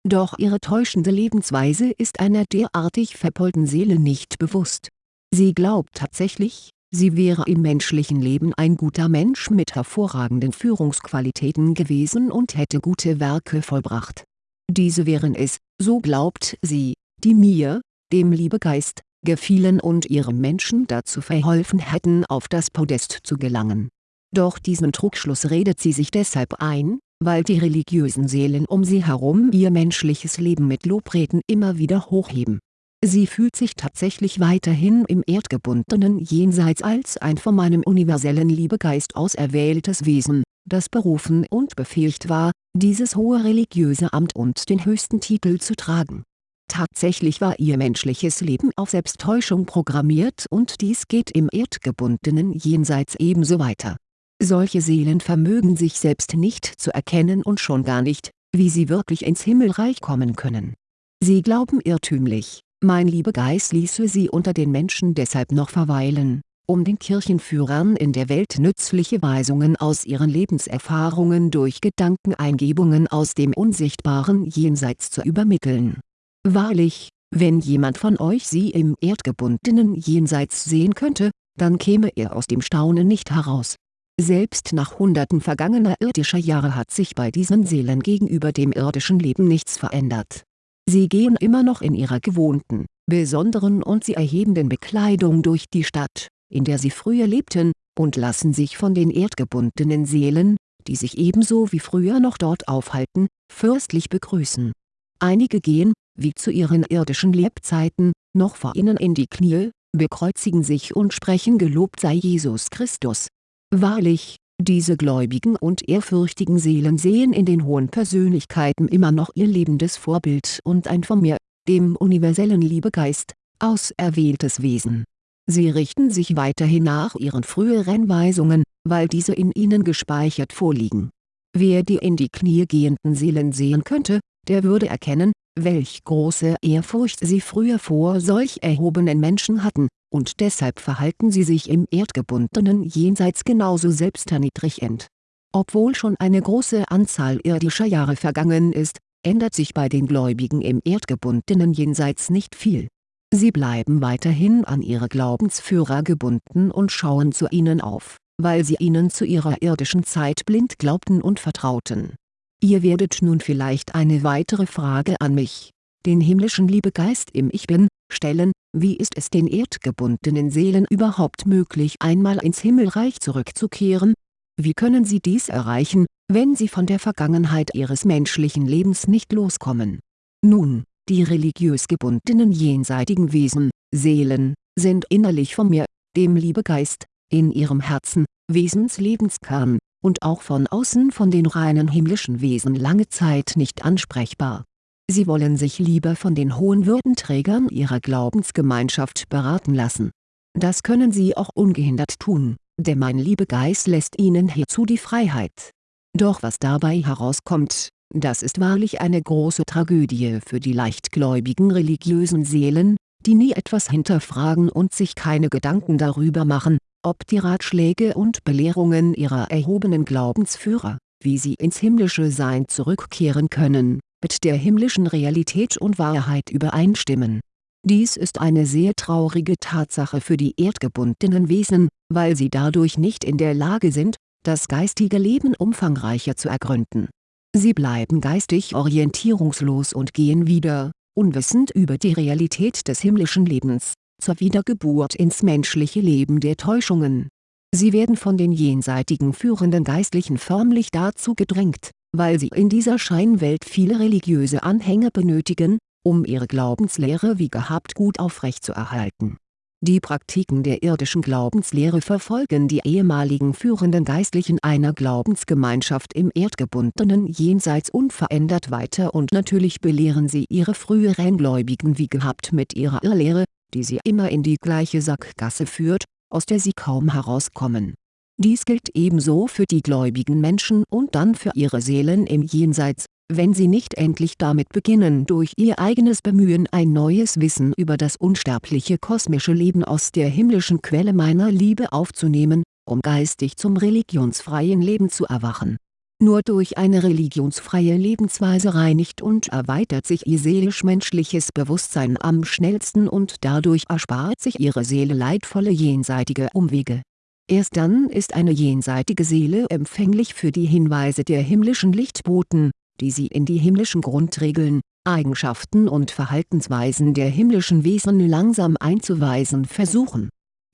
Doch ihre täuschende Lebensweise ist einer derartig verpeulten Seele nicht bewusst. Sie glaubt tatsächlich, Sie wäre im menschlichen Leben ein guter Mensch mit hervorragenden Führungsqualitäten gewesen und hätte gute Werke vollbracht. Diese wären es, so glaubt sie, die mir, dem Liebegeist, gefielen und ihrem Menschen dazu verholfen hätten auf das Podest zu gelangen. Doch diesen Trugschluss redet sie sich deshalb ein, weil die religiösen Seelen um sie herum ihr menschliches Leben mit Lobreden immer wieder hochheben Sie fühlt sich tatsächlich weiterhin im erdgebundenen Jenseits als ein von meinem universellen Liebegeist auserwähltes Wesen, das berufen und befähigt war, dieses hohe religiöse Amt und den höchsten Titel zu tragen. Tatsächlich war ihr menschliches Leben auf Selbsttäuschung programmiert und dies geht im erdgebundenen Jenseits ebenso weiter. Solche Seelen vermögen sich selbst nicht zu erkennen und schon gar nicht, wie sie wirklich ins Himmelreich kommen können. Sie glauben irrtümlich, mein Liebegeist ließe sie unter den Menschen deshalb noch verweilen, um den Kirchenführern in der Welt nützliche Weisungen aus ihren Lebenserfahrungen durch Gedankeneingebungen aus dem unsichtbaren Jenseits zu übermitteln. Wahrlich, wenn jemand von euch sie im erdgebundenen Jenseits sehen könnte, dann käme er aus dem Staunen nicht heraus. Selbst nach hunderten vergangener irdischer Jahre hat sich bei diesen Seelen gegenüber dem irdischen Leben nichts verändert Sie gehen immer noch in ihrer gewohnten, besonderen und sie erhebenden Bekleidung durch die Stadt, in der sie früher lebten, und lassen sich von den erdgebundenen Seelen, die sich ebenso wie früher noch dort aufhalten, fürstlich begrüßen. Einige gehen, wie zu ihren irdischen Lebzeiten, noch vor ihnen in die Knie, bekreuzigen sich und sprechen Gelobt sei Jesus Christus. Wahrlich, Diese gläubigen und ehrfürchtigen Seelen sehen in den hohen Persönlichkeiten immer noch ihr lebendes Vorbild und ein von mir, dem universellen Liebegeist, auserwähltes Wesen. Sie richten sich weiterhin nach ihren früheren Weisungen, weil diese in ihnen gespeichert vorliegen. Wer die in die Knie gehenden Seelen sehen könnte, der würde erkennen, welch große Ehrfurcht sie früher vor solch erhobenen Menschen hatten, und deshalb verhalten sie sich im erdgebundenen Jenseits genauso selbsterniedrigend. Obwohl schon eine große Anzahl irdischer Jahre vergangen ist, ändert sich bei den Gläubigen im erdgebundenen Jenseits nicht viel. Sie bleiben weiterhin an ihre Glaubensführer gebunden und schauen zu ihnen auf, weil sie ihnen zu ihrer irdischen Zeit blind glaubten und vertrauten Ihr werdet nun vielleicht eine weitere Frage an mich, den himmlischen Liebegeist im Ich Bin, stellen, wie ist es den erdgebundenen Seelen überhaupt möglich einmal ins Himmelreich zurückzukehren? Wie können sie dies erreichen, wenn sie von der Vergangenheit ihres menschlichen Lebens nicht loskommen? Nun, die religiös gebundenen jenseitigen Wesen, Seelen, sind innerlich von mir, dem Liebegeist, in ihrem Herzen, Wesenslebenskern, und auch von außen von den reinen himmlischen Wesen lange Zeit nicht ansprechbar. Sie wollen sich lieber von den hohen Würdenträgern ihrer Glaubensgemeinschaft beraten lassen. Das können sie auch ungehindert tun, denn mein Liebegeist lässt ihnen hierzu die Freiheit. Doch was dabei herauskommt, das ist wahrlich eine große Tragödie für die leichtgläubigen religiösen Seelen, die nie etwas hinterfragen und sich keine Gedanken darüber machen, ob die Ratschläge und Belehrungen ihrer erhobenen Glaubensführer, wie sie ins himmlische Sein zurückkehren können, mit der himmlischen Realität und Wahrheit übereinstimmen. Dies ist eine sehr traurige Tatsache für die erdgebundenen Wesen, weil sie dadurch nicht in der Lage sind, das geistige Leben umfangreicher zu ergründen. Sie bleiben geistig orientierungslos und gehen wieder, unwissend über die Realität des himmlischen Lebens, zur Wiedergeburt ins menschliche Leben der Täuschungen. Sie werden von den jenseitigen führenden Geistlichen förmlich dazu gedrängt, weil sie in dieser Scheinwelt viele religiöse Anhänger benötigen, um ihre Glaubenslehre wie gehabt gut aufrechtzuerhalten. Die Praktiken der irdischen Glaubenslehre verfolgen die ehemaligen führenden Geistlichen einer Glaubensgemeinschaft im erdgebundenen Jenseits unverändert weiter und natürlich belehren sie ihre früheren Gläubigen wie gehabt mit ihrer Irrlehre, die sie immer in die gleiche Sackgasse führt, aus der sie kaum herauskommen. Dies gilt ebenso für die gläubigen Menschen und dann für ihre Seelen im Jenseits, wenn sie nicht endlich damit beginnen durch ihr eigenes Bemühen ein neues Wissen über das unsterbliche kosmische Leben aus der himmlischen Quelle meiner Liebe aufzunehmen, um geistig zum religionsfreien Leben zu erwachen nur durch eine religionsfreie Lebensweise reinigt und erweitert sich ihr seelisch-menschliches Bewusstsein am schnellsten und dadurch erspart sich ihre Seele leidvolle jenseitige Umwege. Erst dann ist eine jenseitige Seele empfänglich für die Hinweise der himmlischen Lichtboten, die sie in die himmlischen Grundregeln, Eigenschaften und Verhaltensweisen der himmlischen Wesen langsam einzuweisen versuchen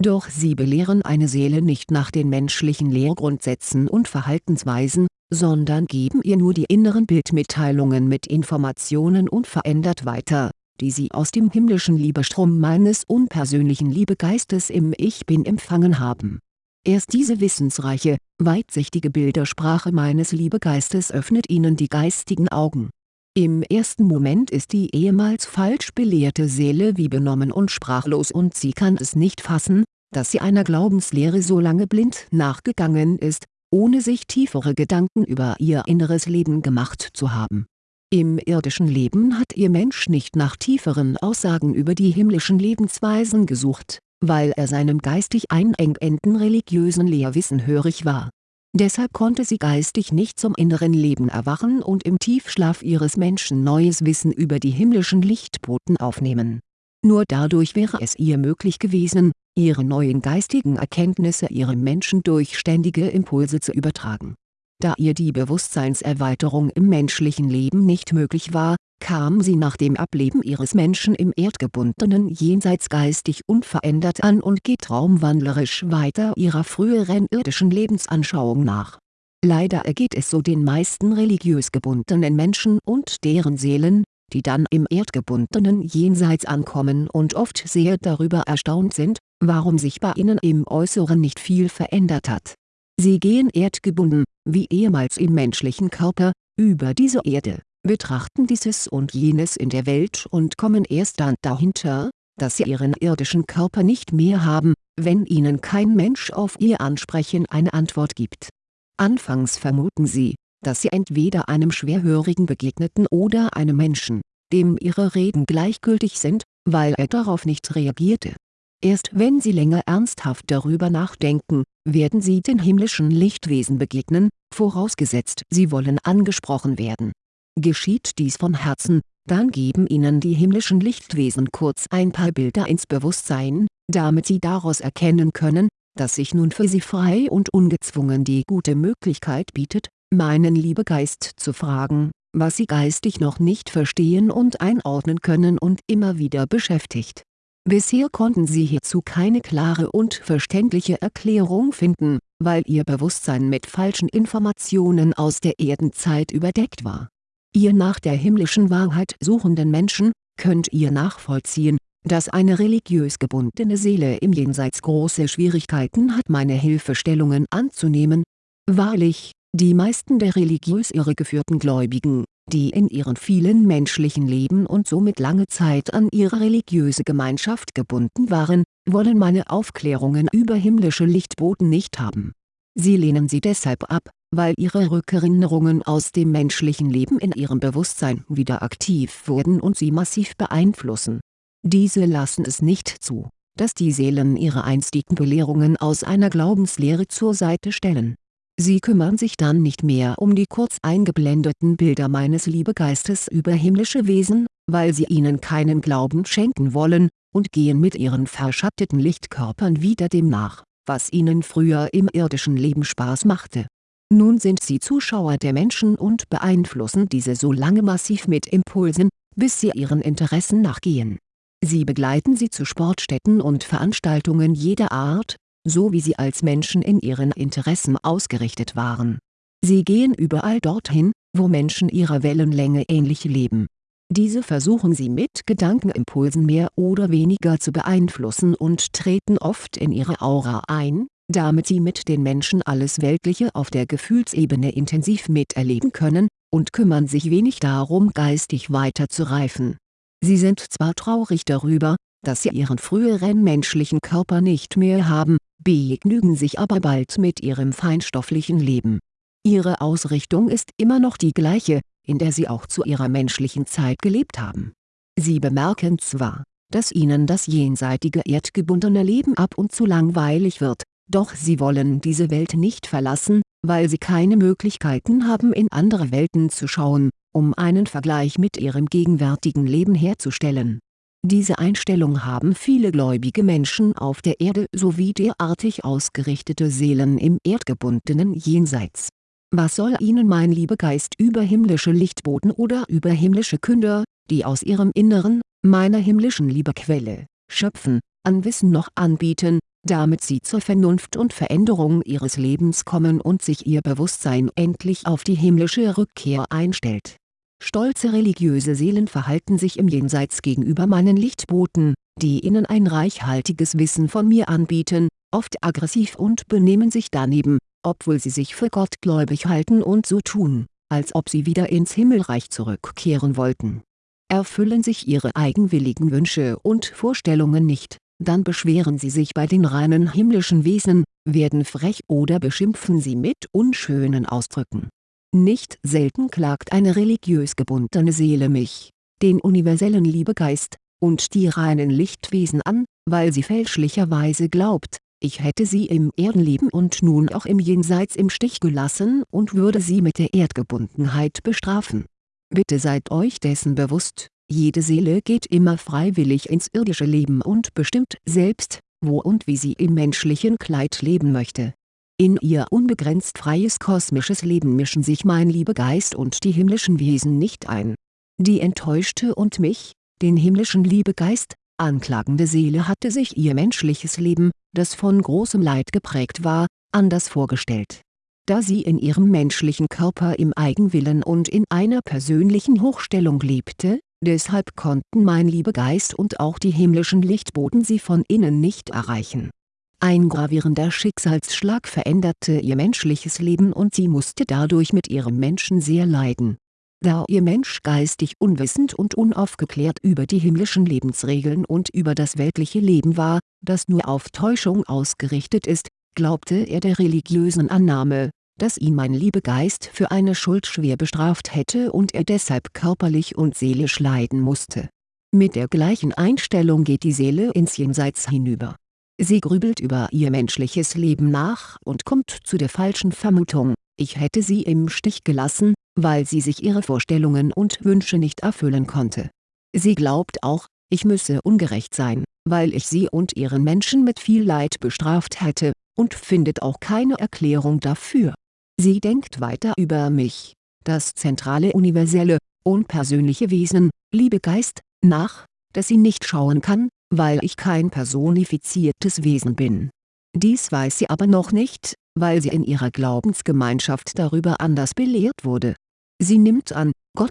doch sie belehren eine Seele nicht nach den menschlichen Lehrgrundsätzen und Verhaltensweisen, sondern geben ihr nur die inneren Bildmitteilungen mit Informationen unverändert weiter, die sie aus dem himmlischen Liebestrom meines unpersönlichen Liebegeistes im Ich Bin empfangen haben. Erst diese wissensreiche, weitsichtige Bildersprache meines Liebegeistes öffnet ihnen die geistigen Augen. Im ersten Moment ist die ehemals falsch belehrte Seele wie benommen und sprachlos und sie kann es nicht fassen, dass sie einer Glaubenslehre so lange blind nachgegangen ist, ohne sich tiefere Gedanken über ihr inneres Leben gemacht zu haben. Im irdischen Leben hat ihr Mensch nicht nach tieferen Aussagen über die himmlischen Lebensweisen gesucht, weil er seinem geistig einengenden religiösen Lehrwissen hörig war. Deshalb konnte sie geistig nicht zum inneren Leben erwachen und im Tiefschlaf ihres Menschen neues Wissen über die himmlischen Lichtboten aufnehmen. Nur dadurch wäre es ihr möglich gewesen, ihre neuen geistigen Erkenntnisse ihrem Menschen durch ständige Impulse zu übertragen. Da ihr die Bewusstseinserweiterung im menschlichen Leben nicht möglich war, kam sie nach dem Ableben ihres Menschen im erdgebundenen Jenseits geistig unverändert an und geht traumwandlerisch weiter ihrer früheren irdischen Lebensanschauung nach. Leider ergeht es so den meisten religiös gebundenen Menschen und deren Seelen, die dann im erdgebundenen Jenseits ankommen und oft sehr darüber erstaunt sind, warum sich bei ihnen im Äußeren nicht viel verändert hat. Sie gehen erdgebunden, wie ehemals im menschlichen Körper, über diese Erde, betrachten dieses und jenes in der Welt und kommen erst dann dahinter, dass sie ihren irdischen Körper nicht mehr haben, wenn ihnen kein Mensch auf ihr Ansprechen eine Antwort gibt. Anfangs vermuten sie, dass sie entweder einem Schwerhörigen begegneten oder einem Menschen, dem ihre Reden gleichgültig sind, weil er darauf nicht reagierte. Erst wenn sie länger ernsthaft darüber nachdenken, werden sie den himmlischen Lichtwesen begegnen, vorausgesetzt sie wollen angesprochen werden. Geschieht dies von Herzen, dann geben ihnen die himmlischen Lichtwesen kurz ein paar Bilder ins Bewusstsein, damit sie daraus erkennen können, dass sich nun für sie frei und ungezwungen die gute Möglichkeit bietet, meinen Liebegeist zu fragen, was sie geistig noch nicht verstehen und einordnen können und immer wieder beschäftigt. Bisher konnten sie hierzu keine klare und verständliche Erklärung finden, weil ihr Bewusstsein mit falschen Informationen aus der Erdenzeit überdeckt war. Ihr nach der himmlischen Wahrheit suchenden Menschen, könnt ihr nachvollziehen, dass eine religiös gebundene Seele im Jenseits große Schwierigkeiten hat meine Hilfestellungen anzunehmen. Wahrlich, die meisten der religiös irregeführten Gläubigen, die in ihren vielen menschlichen Leben und somit lange Zeit an ihre religiöse Gemeinschaft gebunden waren, wollen meine Aufklärungen über himmlische Lichtboten nicht haben. Sie lehnen sie deshalb ab, weil ihre Rückerinnerungen aus dem menschlichen Leben in ihrem Bewusstsein wieder aktiv wurden und sie massiv beeinflussen. Diese lassen es nicht zu, dass die Seelen ihre einstigen Belehrungen aus einer Glaubenslehre zur Seite stellen Sie kümmern sich dann nicht mehr um die kurz eingeblendeten Bilder meines Liebegeistes über himmlische Wesen, weil sie ihnen keinen Glauben schenken wollen, und gehen mit ihren verschatteten Lichtkörpern wieder dem nach, was ihnen früher im irdischen Leben Spaß machte. Nun sind sie Zuschauer der Menschen und beeinflussen diese so lange massiv mit Impulsen, bis sie ihren Interessen nachgehen. Sie begleiten sie zu Sportstätten und Veranstaltungen jeder Art, so wie sie als Menschen in ihren Interessen ausgerichtet waren. Sie gehen überall dorthin, wo Menschen ihrer Wellenlänge ähnlich leben. Diese versuchen sie mit Gedankenimpulsen mehr oder weniger zu beeinflussen und treten oft in ihre Aura ein, damit sie mit den Menschen alles Weltliche auf der Gefühlsebene intensiv miterleben können, und kümmern sich wenig darum geistig weiter zu reifen. Sie sind zwar traurig darüber, dass sie ihren früheren menschlichen Körper nicht mehr haben, begnügen sich aber bald mit ihrem feinstofflichen Leben. Ihre Ausrichtung ist immer noch die gleiche, in der sie auch zu ihrer menschlichen Zeit gelebt haben. Sie bemerken zwar, dass ihnen das jenseitige erdgebundene Leben ab und zu langweilig wird, doch sie wollen diese Welt nicht verlassen, weil sie keine Möglichkeiten haben in andere Welten zu schauen, um einen Vergleich mit ihrem gegenwärtigen Leben herzustellen diese Einstellung haben viele gläubige Menschen auf der Erde sowie derartig ausgerichtete Seelen im erdgebundenen Jenseits. Was soll ihnen mein Liebegeist über himmlische Lichtboten oder über himmlische Künder, die aus ihrem Inneren, meiner himmlischen Liebequelle, schöpfen, an Wissen noch anbieten, damit sie zur Vernunft und Veränderung ihres Lebens kommen und sich ihr Bewusstsein endlich auf die himmlische Rückkehr einstellt Stolze religiöse Seelen verhalten sich im Jenseits gegenüber meinen Lichtboten, die ihnen ein reichhaltiges Wissen von mir anbieten, oft aggressiv und benehmen sich daneben, obwohl sie sich für gottgläubig halten und so tun, als ob sie wieder ins Himmelreich zurückkehren wollten. Erfüllen sich ihre eigenwilligen Wünsche und Vorstellungen nicht, dann beschweren sie sich bei den reinen himmlischen Wesen, werden frech oder beschimpfen sie mit unschönen Ausdrücken nicht selten klagt eine religiös gebundene Seele mich, den universellen Liebegeist, und die reinen Lichtwesen an, weil sie fälschlicherweise glaubt, ich hätte sie im Erdenleben und nun auch im Jenseits im Stich gelassen und würde sie mit der Erdgebundenheit bestrafen. Bitte seid euch dessen bewusst, jede Seele geht immer freiwillig ins irdische Leben und bestimmt selbst, wo und wie sie im menschlichen Kleid leben möchte in ihr unbegrenzt freies kosmisches Leben mischen sich mein Liebegeist und die himmlischen Wesen nicht ein. Die enttäuschte und mich, den himmlischen Liebegeist, anklagende Seele hatte sich ihr menschliches Leben, das von großem Leid geprägt war, anders vorgestellt. Da sie in ihrem menschlichen Körper im Eigenwillen und in einer persönlichen Hochstellung lebte, deshalb konnten mein Liebegeist und auch die himmlischen Lichtboten sie von innen nicht erreichen Ein gravierender Schicksalsschlag veränderte ihr menschliches Leben und sie musste dadurch mit ihrem Menschen sehr leiden. Da ihr Mensch geistig unwissend und unaufgeklärt über die himmlischen Lebensregeln und über das weltliche Leben war, das nur auf Täuschung ausgerichtet ist, glaubte er der religiösen Annahme, dass ihn mein Liebegeist für eine Schuld schwer bestraft hätte und er deshalb körperlich und seelisch leiden musste. Mit der gleichen Einstellung geht die Seele ins Jenseits hinüber. Sie grübelt über ihr menschliches Leben nach und kommt zu der falschen Vermutung, ich hätte sie im Stich gelassen, weil sie sich ihre Vorstellungen und Wünsche nicht erfüllen konnte. Sie glaubt auch, ich müsse ungerecht sein, weil ich sie und ihren Menschen mit viel Leid bestraft hätte, und findet auch keine Erklärung dafür. Sie denkt weiter über mich, das zentrale universelle, unpersönliche Wesen, Liebegeist, nach, das sie nicht schauen kann, weil ich kein personifiziertes Wesen bin. Dies weiß sie aber noch nicht, weil sie in ihrer Glaubensgemeinschaft darüber anders belehrt wurde. Sie nimmt an, Gott,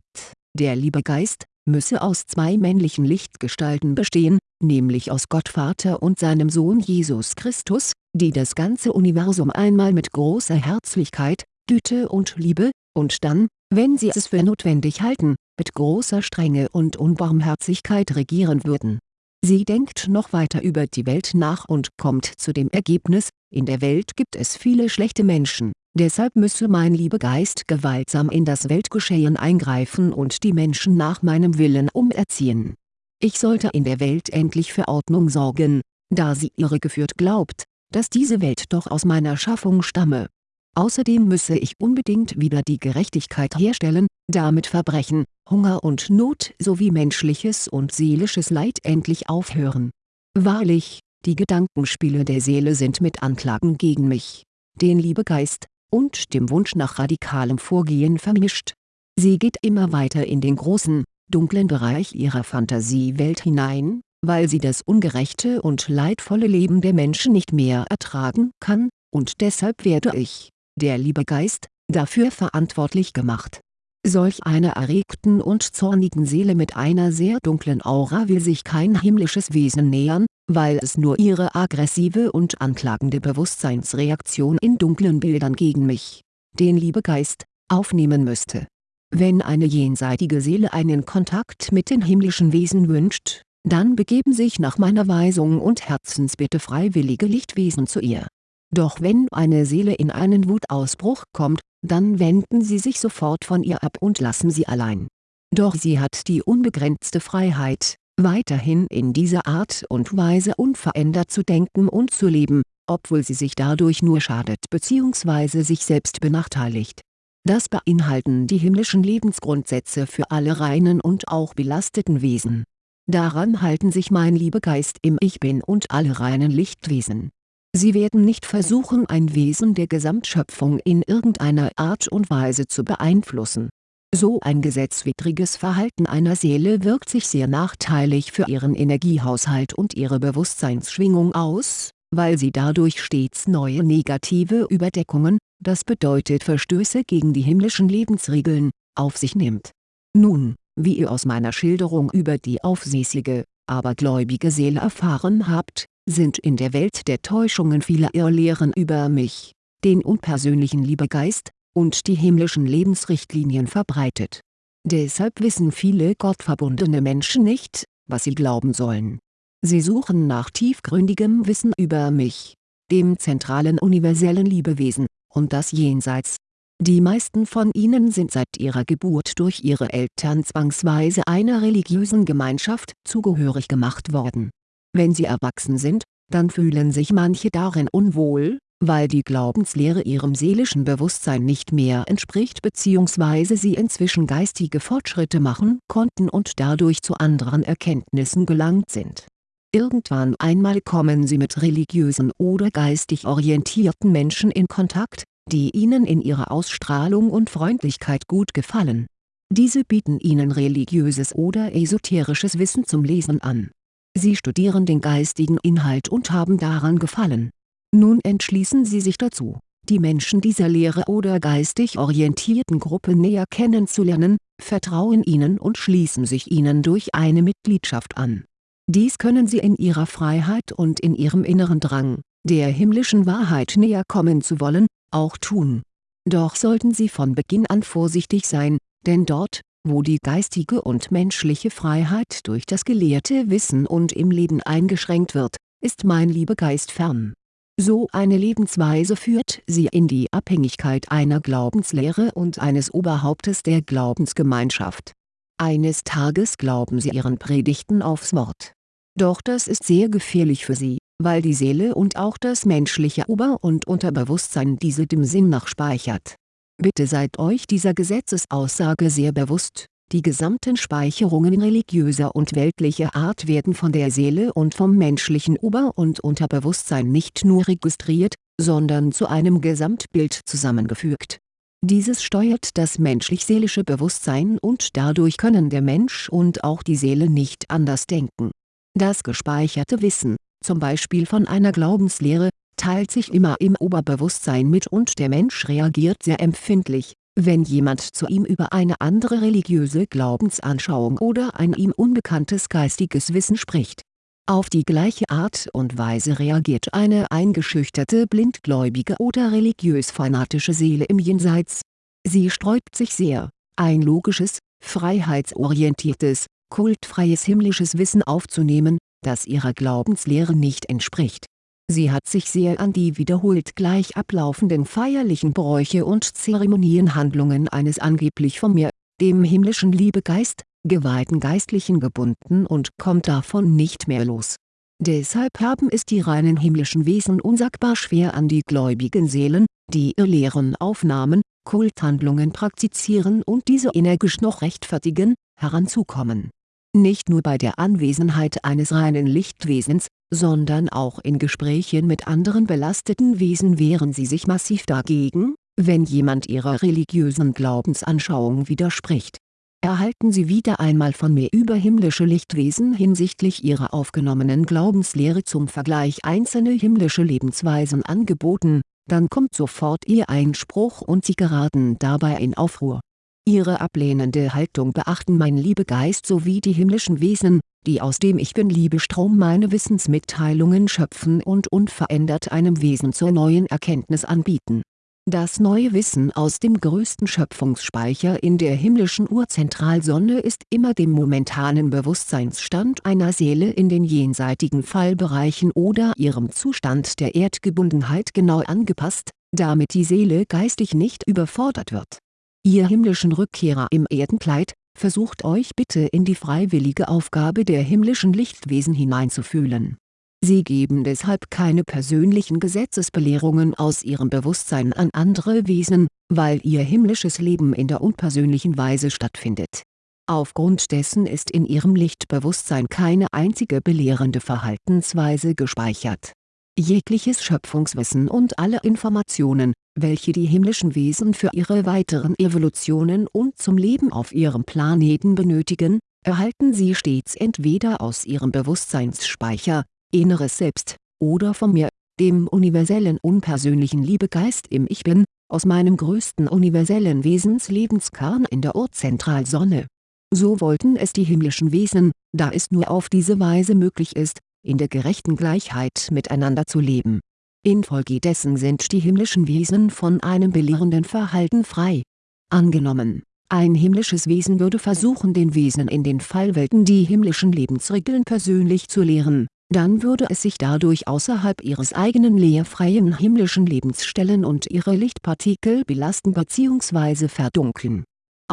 der Liebegeist, müsse aus zwei männlichen Lichtgestalten bestehen, nämlich aus Gott Vater und seinem Sohn Jesus Christus, die das ganze Universum einmal mit großer Herzlichkeit, Güte und Liebe, und dann, wenn sie es für notwendig halten, mit großer Strenge und Unbarmherzigkeit regieren würden. Sie denkt noch weiter über die Welt nach und kommt zu dem Ergebnis, in der Welt gibt es viele schlechte Menschen, deshalb müsse mein Liebegeist gewaltsam in das Weltgeschehen eingreifen und die Menschen nach meinem Willen umerziehen. Ich sollte in der Welt endlich für Ordnung sorgen, da sie irregeführt glaubt, dass diese Welt doch aus meiner Schaffung stamme. Außerdem müsse ich unbedingt wieder die Gerechtigkeit herstellen, damit Verbrechen, Hunger und Not sowie menschliches und seelisches Leid endlich aufhören. Wahrlich, die Gedankenspiele der Seele sind mit Anklagen gegen mich, den Liebegeist, und dem Wunsch nach radikalem Vorgehen vermischt. Sie geht immer weiter in den großen, dunklen Bereich ihrer Fantasiewelt hinein, weil sie das ungerechte und leidvolle Leben der Menschen nicht mehr ertragen kann, und deshalb werde ich, der Liebegeist, dafür verantwortlich gemacht. Solch einer erregten und zornigen Seele mit einer sehr dunklen Aura will sich kein himmlisches Wesen nähern, weil es nur ihre aggressive und anklagende Bewusstseinsreaktion in dunklen Bildern gegen mich, den Liebegeist, aufnehmen müsste. Wenn eine jenseitige Seele einen Kontakt mit den himmlischen Wesen wünscht, dann begeben sich nach meiner Weisung und Herzensbitte freiwillige Lichtwesen zu ihr. Doch wenn eine Seele in einen Wutausbruch kommt, dann wenden sie sich sofort von ihr ab und lassen sie allein. Doch sie hat die unbegrenzte Freiheit, weiterhin in dieser Art und Weise unverändert zu denken und zu leben, obwohl sie sich dadurch nur schadet bzw. sich selbst benachteiligt. Das beinhalten die himmlischen Lebensgrundsätze für alle reinen und auch belasteten Wesen Daran halten sich mein Liebegeist im Ich Bin und alle reinen Lichtwesen. Sie werden nicht versuchen ein Wesen der Gesamtschöpfung in irgendeiner Art und Weise zu beeinflussen. So ein gesetzwidriges Verhalten einer Seele wirkt sich sehr nachteilig für ihren Energiehaushalt und ihre Bewusstseinsschwingung aus, weil sie dadurch stets neue negative Überdeckungen, das bedeutet Verstöße gegen die himmlischen Lebensregeln, auf sich nimmt. Nun, wie ihr aus meiner Schilderung über die aufsässige, aber gläubige Seele erfahren habt, sind in der Welt der Täuschungen viele Irrlehren über mich, den unpersönlichen Liebegeist, und die himmlischen Lebensrichtlinien verbreitet. Deshalb wissen viele gottverbundene Menschen nicht, was sie glauben sollen. Sie suchen nach tiefgründigem Wissen über mich, dem zentralen universellen Liebewesen, und das Jenseits, die meisten von ihnen sind seit ihrer Geburt durch ihre Eltern zwangsweise einer religiösen Gemeinschaft zugehörig gemacht worden. Wenn sie erwachsen sind, dann fühlen sich manche darin unwohl, weil die Glaubenslehre ihrem seelischen Bewusstsein nicht mehr entspricht bzw. sie inzwischen geistige Fortschritte machen konnten und dadurch zu anderen Erkenntnissen gelangt sind. Irgendwann einmal kommen sie mit religiösen oder geistig orientierten Menschen in Kontakt, die ihnen in ihrer Ausstrahlung und Freundlichkeit gut gefallen. Diese bieten ihnen religiöses oder esoterisches Wissen zum Lesen an. Sie studieren den geistigen Inhalt und haben daran Gefallen. Nun entschließen sie sich dazu, die Menschen dieser Lehre oder geistig orientierten Gruppe näher kennenzulernen, vertrauen ihnen und schließen sich ihnen durch eine Mitgliedschaft an. Dies können sie in ihrer Freiheit und in ihrem inneren Drang, der himmlischen Wahrheit näher kommen zu wollen, auch tun. Doch sollten sie von Beginn an vorsichtig sein, denn dort, wo die geistige und menschliche Freiheit durch das gelehrte Wissen und im Leben eingeschränkt wird, ist mein Liebegeist fern. So eine Lebensweise führt sie in die Abhängigkeit einer Glaubenslehre und eines Oberhauptes der Glaubensgemeinschaft. Eines Tages glauben sie ihren Predigten aufs Wort. Doch das ist sehr gefährlich für sie, weil die Seele und auch das menschliche Ober- und Unterbewusstsein diese dem Sinn nach speichert. Bitte seid euch dieser Gesetzesaussage sehr bewusst, die gesamten Speicherungen religiöser und weltlicher Art werden von der Seele und vom menschlichen Ober- und Unterbewusstsein nicht nur registriert, sondern zu einem Gesamtbild zusammengefügt. Dieses steuert das menschlich-seelische Bewusstsein und dadurch können der Mensch und auch die Seele nicht anders denken. Das gespeicherte Wissen, zum Beispiel von einer Glaubenslehre, teilt sich immer im Oberbewusstsein mit und der Mensch reagiert sehr empfindlich, wenn jemand zu ihm über eine andere religiöse Glaubensanschauung oder ein ihm unbekanntes geistiges Wissen spricht. Auf die gleiche Art und Weise reagiert eine eingeschüchterte blindgläubige oder religiös-fanatische Seele im Jenseits. Sie sträubt sich sehr, ein logisches, freiheitsorientiertes, kultfreies himmlisches Wissen aufzunehmen, das ihrer Glaubenslehre nicht entspricht. Sie hat sich sehr an die wiederholt gleich ablaufenden feierlichen Bräuche und Zeremonienhandlungen eines angeblich von mir, dem himmlischen Liebegeist, geweihten Geistlichen gebunden und kommt davon nicht mehr los. Deshalb haben es die reinen himmlischen Wesen unsagbar schwer an die gläubigen Seelen, die ihr Lehren aufnahmen, Kulthandlungen praktizieren und diese energisch noch rechtfertigen, heranzukommen nicht nur bei der Anwesenheit eines reinen Lichtwesens, sondern auch in Gesprächen mit anderen belasteten Wesen wehren sie sich massiv dagegen, wenn jemand ihrer religiösen Glaubensanschauung widerspricht. Erhalten Sie wieder einmal von mir überhimmlische Lichtwesen hinsichtlich ihrer aufgenommenen Glaubenslehre zum Vergleich einzelne himmlische Lebensweisen angeboten, dann kommt sofort Ihr Einspruch und Sie geraten dabei in Aufruhr Ihre ablehnende Haltung beachten mein Liebegeist sowie die himmlischen Wesen, die aus dem Ich Bin-Liebestrom meine Wissensmitteilungen schöpfen und unverändert einem Wesen zur neuen Erkenntnis anbieten. Das neue Wissen aus dem größten Schöpfungsspeicher in der himmlischen Urzentralsonne ist immer dem momentanen Bewusstseinsstand einer Seele in den jenseitigen Fallbereichen oder ihrem Zustand der Erdgebundenheit genau angepasst, damit die Seele geistig nicht überfordert wird Ihr himmlischen Rückkehrer im Erdenkleid, versucht euch bitte in die freiwillige Aufgabe der himmlischen Lichtwesen hineinzufühlen. Sie geben deshalb keine persönlichen Gesetzesbelehrungen aus ihrem Bewusstsein an andere Wesen, weil ihr himmlisches Leben in der unpersönlichen Weise stattfindet. Aufgrund dessen ist in ihrem Lichtbewusstsein keine einzige belehrende Verhaltensweise gespeichert. Jegliches Schöpfungswissen und alle Informationen, welche die himmlischen Wesen für ihre weiteren Evolutionen und zum Leben auf ihrem Planeten benötigen, erhalten sie stets entweder aus ihrem Bewusstseinsspeicher, Inneres Selbst, oder von mir, dem universellen unpersönlichen Liebegeist im Ich Bin, aus meinem größten universellen Wesenslebenskarn in der Urzentralsonne. So wollten es die himmlischen Wesen, da es nur auf diese Weise möglich ist, in der gerechten Gleichheit miteinander zu leben Infolgedessen sind die himmlischen Wesen von einem belehrenden Verhalten frei. Angenommen, ein himmlisches Wesen würde versuchen den Wesen in den Fallwelten die himmlischen Lebensregeln persönlich zu lehren, dann würde es sich dadurch außerhalb ihres eigenen lehrfreien himmlischen Lebens stellen und ihre Lichtpartikel belasten bzw. verdunkeln.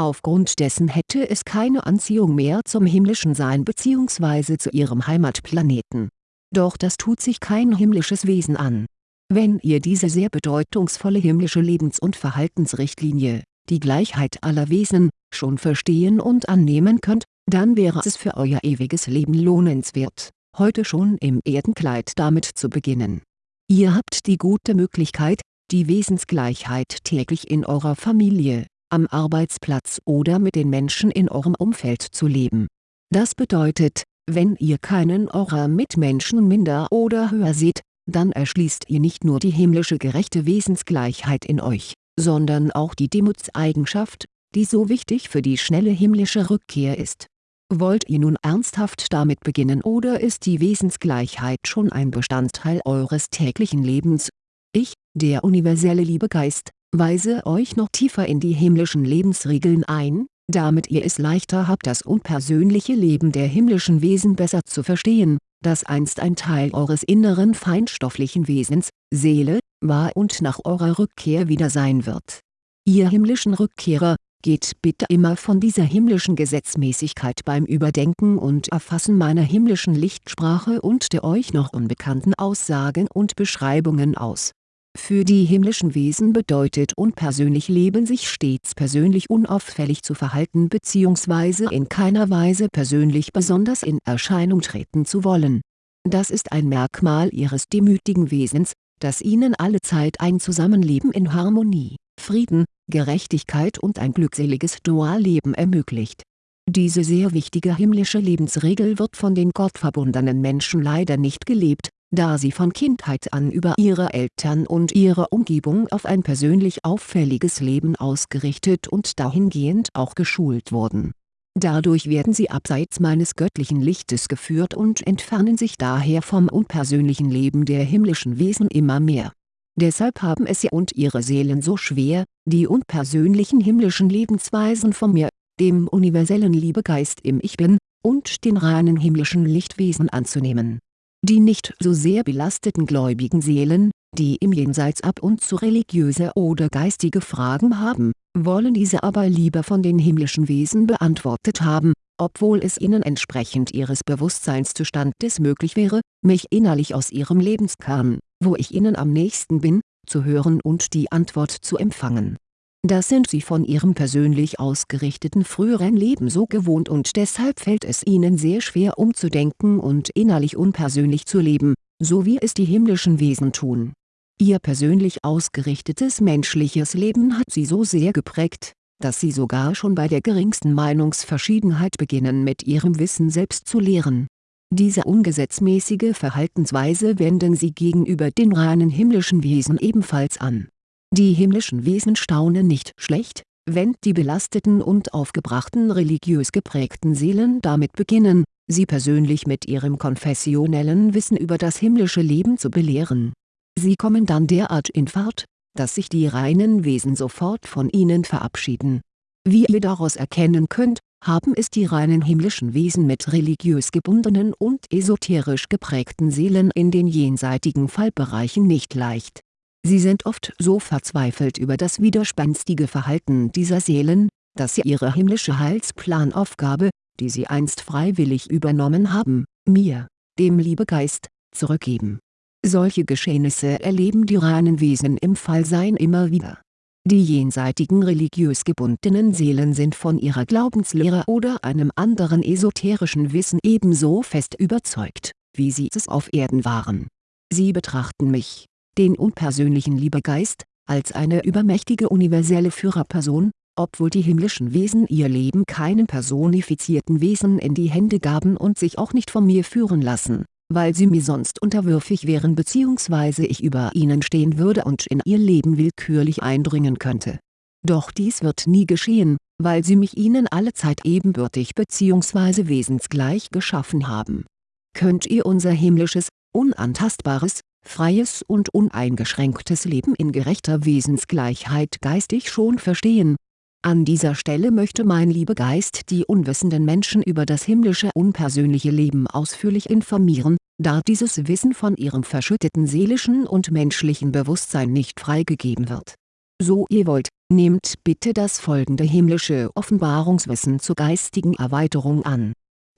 Aufgrund dessen hätte es keine Anziehung mehr zum himmlischen Sein bzw. zu ihrem Heimatplaneten. Doch das tut sich kein himmlisches Wesen an wenn ihr diese sehr bedeutungsvolle himmlische Lebens- und Verhaltensrichtlinie, die Gleichheit aller Wesen, schon verstehen und annehmen könnt, dann wäre es für euer ewiges Leben lohnenswert, heute schon im Erdenkleid damit zu beginnen. Ihr habt die gute Möglichkeit, die Wesensgleichheit täglich in eurer Familie, am Arbeitsplatz oder mit den Menschen in eurem Umfeld zu leben. Das bedeutet, wenn ihr keinen eurer Mitmenschen minder oder höher seht, dann erschließt ihr nicht nur die himmlische gerechte Wesensgleichheit in euch, sondern auch die Demutseigenschaft, die so wichtig für die schnelle himmlische Rückkehr ist. Wollt ihr nun ernsthaft damit beginnen oder ist die Wesensgleichheit schon ein Bestandteil eures täglichen Lebens? Ich, der universelle Liebegeist, weise euch noch tiefer in die himmlischen Lebensregeln ein, damit ihr es leichter habt das unpersönliche Leben der himmlischen Wesen besser zu verstehen, das einst ein Teil eures inneren feinstofflichen Wesens, Seele, war und nach eurer Rückkehr wieder sein wird. Ihr himmlischen Rückkehrer, geht bitte immer von dieser himmlischen Gesetzmäßigkeit beim Überdenken und Erfassen meiner himmlischen Lichtsprache und der euch noch unbekannten Aussagen und Beschreibungen aus. Für die himmlischen Wesen bedeutet unpersönlich Leben sich stets persönlich unauffällig zu verhalten bzw. in keiner Weise persönlich besonders in Erscheinung treten zu wollen. Das ist ein Merkmal ihres demütigen Wesens, das ihnen allezeit ein Zusammenleben in Harmonie, Frieden, Gerechtigkeit und ein glückseliges Dualleben ermöglicht. Diese sehr wichtige himmlische Lebensregel wird von den gottverbundenen Menschen leider nicht gelebt, da sie von Kindheit an über ihre Eltern und ihre Umgebung auf ein persönlich auffälliges Leben ausgerichtet und dahingehend auch geschult wurden. Dadurch werden sie abseits meines göttlichen Lichtes geführt und entfernen sich daher vom unpersönlichen Leben der himmlischen Wesen immer mehr Deshalb haben es sie und ihre Seelen so schwer, die unpersönlichen himmlischen Lebensweisen von mir, dem universellen Liebegeist im Ich Bin, und den reinen himmlischen Lichtwesen anzunehmen. Die nicht so sehr belasteten gläubigen Seelen, die im Jenseits ab und zu religiöse oder geistige Fragen haben, wollen diese aber lieber von den himmlischen Wesen beantwortet haben, obwohl es ihnen entsprechend ihres Bewusstseinszustandes möglich wäre, mich innerlich aus ihrem Lebenskern wo ich ihnen am nächsten bin, zu hören und die Antwort zu empfangen. Das sind sie von ihrem persönlich ausgerichteten früheren Leben so gewohnt und deshalb fällt es ihnen sehr schwer umzudenken und innerlich unpersönlich zu leben, so wie es die himmlischen Wesen tun. Ihr persönlich ausgerichtetes menschliches Leben hat sie so sehr geprägt, dass sie sogar schon bei der geringsten Meinungsverschiedenheit beginnen mit ihrem Wissen selbst zu lehren diese ungesetzmäßige Verhaltensweise wenden sie gegenüber den reinen himmlischen Wesen ebenfalls an. Die himmlischen Wesen staunen nicht schlecht, wenn die belasteten und aufgebrachten religiös geprägten Seelen damit beginnen, sie persönlich mit ihrem konfessionellen Wissen über das himmlische Leben zu belehren. Sie kommen dann derart in Fahrt, dass sich die reinen Wesen sofort von ihnen verabschieden. Wie ihr daraus erkennen könnt, haben es die reinen himmlischen Wesen mit religiös gebundenen und esoterisch geprägten Seelen in den jenseitigen Fallbereichen nicht leicht. Sie sind oft so verzweifelt über das widerspenstige Verhalten dieser Seelen, dass sie ihre himmlische Heilsplanaufgabe, die sie einst freiwillig übernommen haben, mir, dem Liebegeist, zurückgeben. Solche Geschehnisse erleben die reinen Wesen im Fallsein immer wieder die jenseitigen religiös gebundenen Seelen sind von ihrer Glaubenslehre oder einem anderen esoterischen Wissen ebenso fest überzeugt, wie sie es auf Erden waren. Sie betrachten mich, den unpersönlichen Liebegeist, als eine übermächtige universelle Führerperson, obwohl die himmlischen Wesen ihr Leben keinen personifizierten Wesen in die Hände gaben und sich auch nicht von mir führen lassen weil sie mir sonst unterwürfig wären bzw. ich über ihnen stehen würde und in ihr Leben willkürlich eindringen könnte. Doch dies wird nie geschehen, weil sie mich ihnen allezeit ebenbürtig bzw. wesensgleich geschaffen haben. Könnt ihr unser himmlisches, unantastbares, freies und uneingeschränktes Leben in gerechter Wesensgleichheit geistig schon verstehen, an dieser Stelle möchte mein Liebegeist die unwissenden Menschen über das himmlische unpersönliche Leben ausführlich informieren, da dieses Wissen von ihrem verschütteten seelischen und menschlichen Bewusstsein nicht freigegeben wird. So ihr wollt, nehmt bitte das folgende himmlische Offenbarungswissen zur geistigen Erweiterung an.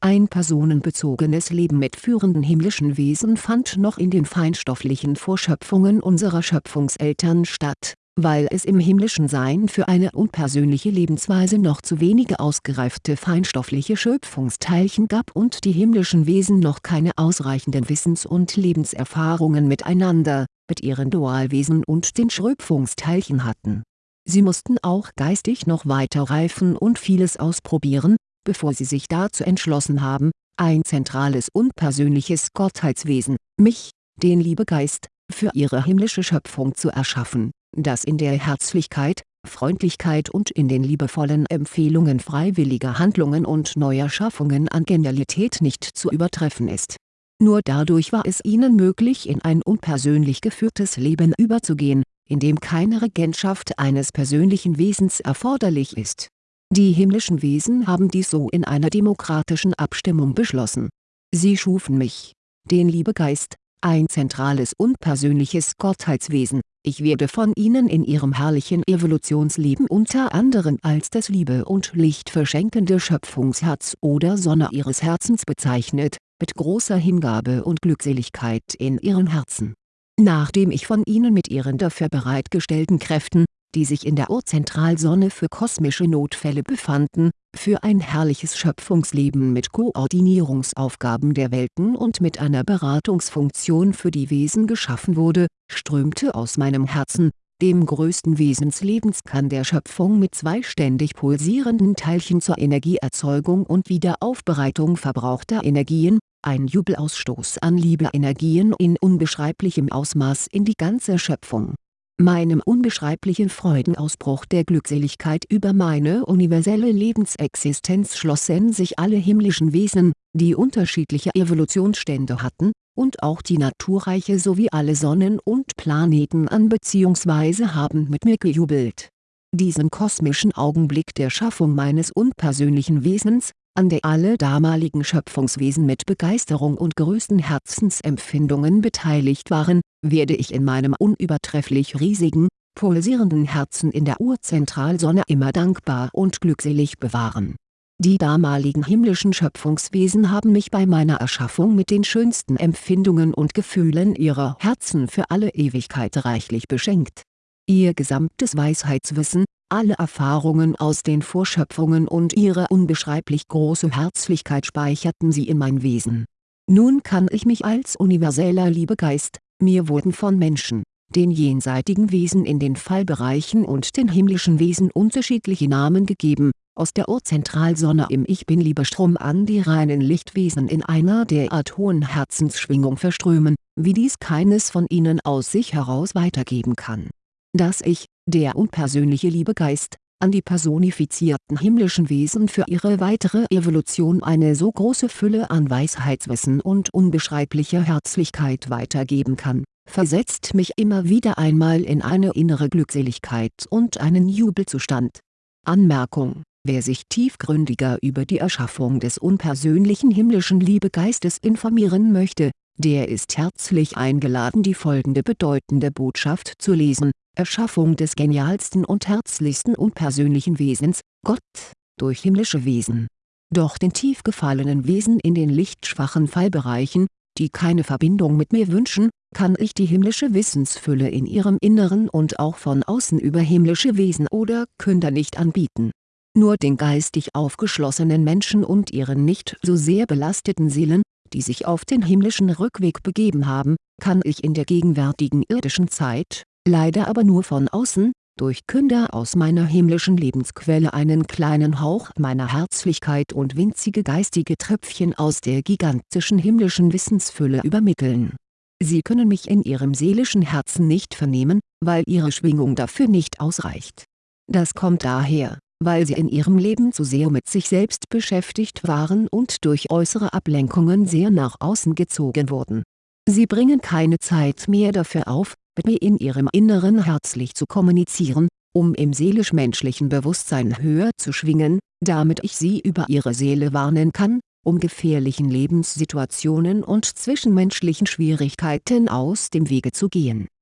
Ein personenbezogenes Leben mit führenden himmlischen Wesen fand noch in den feinstofflichen Vorschöpfungen unserer Schöpfungseltern statt weil es im himmlischen Sein für eine unpersönliche Lebensweise noch zu wenige ausgereifte feinstoffliche Schöpfungsteilchen gab und die himmlischen Wesen noch keine ausreichenden Wissens- und Lebenserfahrungen miteinander, mit ihren Dualwesen und den Schöpfungsteilchen hatten. Sie mussten auch geistig noch weiter reifen und vieles ausprobieren, bevor sie sich dazu entschlossen haben, ein zentrales unpersönliches Gottheitswesen, mich, den Liebegeist, für ihre himmlische Schöpfung zu erschaffen das in der Herzlichkeit, Freundlichkeit und in den liebevollen Empfehlungen freiwilliger Handlungen und neuer Schaffungen an Genialität nicht zu übertreffen ist. Nur dadurch war es ihnen möglich in ein unpersönlich geführtes Leben überzugehen, in dem keine Regentschaft eines persönlichen Wesens erforderlich ist. Die himmlischen Wesen haben dies so in einer demokratischen Abstimmung beschlossen. Sie schufen mich, den Liebegeist, ein zentrales unpersönliches Gottheitswesen, ich werde von ihnen in ihrem herrlichen Evolutionsleben unter anderem als das Liebe und Licht verschenkende Schöpfungsherz oder Sonne ihres Herzens bezeichnet, mit großer Hingabe und Glückseligkeit in ihren Herzen. Nachdem ich von ihnen mit ihren dafür bereitgestellten Kräften, die sich in der Urzentralsonne für kosmische Notfälle befanden, für ein herrliches Schöpfungsleben mit Koordinierungsaufgaben der Welten und mit einer Beratungsfunktion für die Wesen geschaffen wurde, strömte aus meinem Herzen, dem größten Wesenslebenskan der Schöpfung mit zwei ständig pulsierenden Teilchen zur Energieerzeugung und Wiederaufbereitung verbrauchter Energien, ein Jubelausstoß an Liebeenergien in unbeschreiblichem Ausmaß in die ganze Schöpfung Meinem unbeschreiblichen Freudenausbruch der Glückseligkeit über meine universelle Lebensexistenz schlossen sich alle himmlischen Wesen, die unterschiedliche Evolutionsstände hatten, und auch die Naturreiche sowie alle Sonnen und Planeten an bzw. haben mit mir gejubelt. Diesen kosmischen Augenblick der Schaffung meines unpersönlichen Wesens, an der alle damaligen Schöpfungswesen mit Begeisterung und größten Herzensempfindungen beteiligt waren, werde ich in meinem unübertrefflich riesigen, pulsierenden Herzen in der Urzentralsonne immer dankbar und glückselig bewahren. Die damaligen himmlischen Schöpfungswesen haben mich bei meiner Erschaffung mit den schönsten Empfindungen und Gefühlen ihrer Herzen für alle Ewigkeit reichlich beschenkt. Ihr gesamtes Weisheitswissen, alle Erfahrungen aus den Vorschöpfungen und ihre unbeschreiblich große Herzlichkeit speicherten sie in mein Wesen. Nun kann ich mich als universeller Liebegeist, mir wurden von Menschen, den jenseitigen Wesen in den Fallbereichen und den himmlischen Wesen unterschiedliche Namen gegeben, aus der Urzentralsonne im Ich Bin-Liebestrom an die reinen Lichtwesen in einer derart hohen Herzensschwingung verströmen, wie dies keines von ihnen aus sich heraus weitergeben kann. Dass ich, der unpersönliche Liebegeist, an die personifizierten himmlischen Wesen für ihre weitere Evolution eine so große Fülle an Weisheitswissen und unbeschreiblicher Herzlichkeit weitergeben kann, versetzt mich immer wieder einmal in eine innere Glückseligkeit und einen Jubelzustand. Anmerkung Wer sich tiefgründiger über die Erschaffung des unpersönlichen himmlischen Liebegeistes informieren möchte, der ist herzlich eingeladen die folgende bedeutende Botschaft zu lesen Erschaffung des genialsten und herzlichsten unpersönlichen Wesens, Gott, durch himmlische Wesen. Doch den tief gefallenen Wesen in den lichtschwachen Fallbereichen, die keine Verbindung mit mir wünschen, kann ich die himmlische Wissensfülle in ihrem Inneren und auch von außen über himmlische Wesen oder Künder nicht anbieten. Nur den geistig aufgeschlossenen Menschen und ihren nicht so sehr belasteten Seelen, die sich auf den himmlischen Rückweg begeben haben, kann ich in der gegenwärtigen irdischen Zeit, leider aber nur von außen, durch Künder aus meiner himmlischen Lebensquelle einen kleinen Hauch meiner Herzlichkeit und winzige geistige Tröpfchen aus der gigantischen himmlischen Wissensfülle übermitteln. Sie können mich in ihrem seelischen Herzen nicht vernehmen, weil ihre Schwingung dafür nicht ausreicht. Das kommt daher, weil sie in ihrem Leben zu sehr mit sich selbst beschäftigt waren und durch äußere Ablenkungen sehr nach außen gezogen wurden. Sie bringen keine Zeit mehr dafür auf, mit mir in ihrem Inneren herzlich zu kommunizieren, um im seelisch-menschlichen Bewusstsein höher zu schwingen, damit ich sie über ihre Seele warnen kann, um gefährlichen Lebenssituationen und zwischenmenschlichen Schwierigkeiten aus dem Wege zu gehen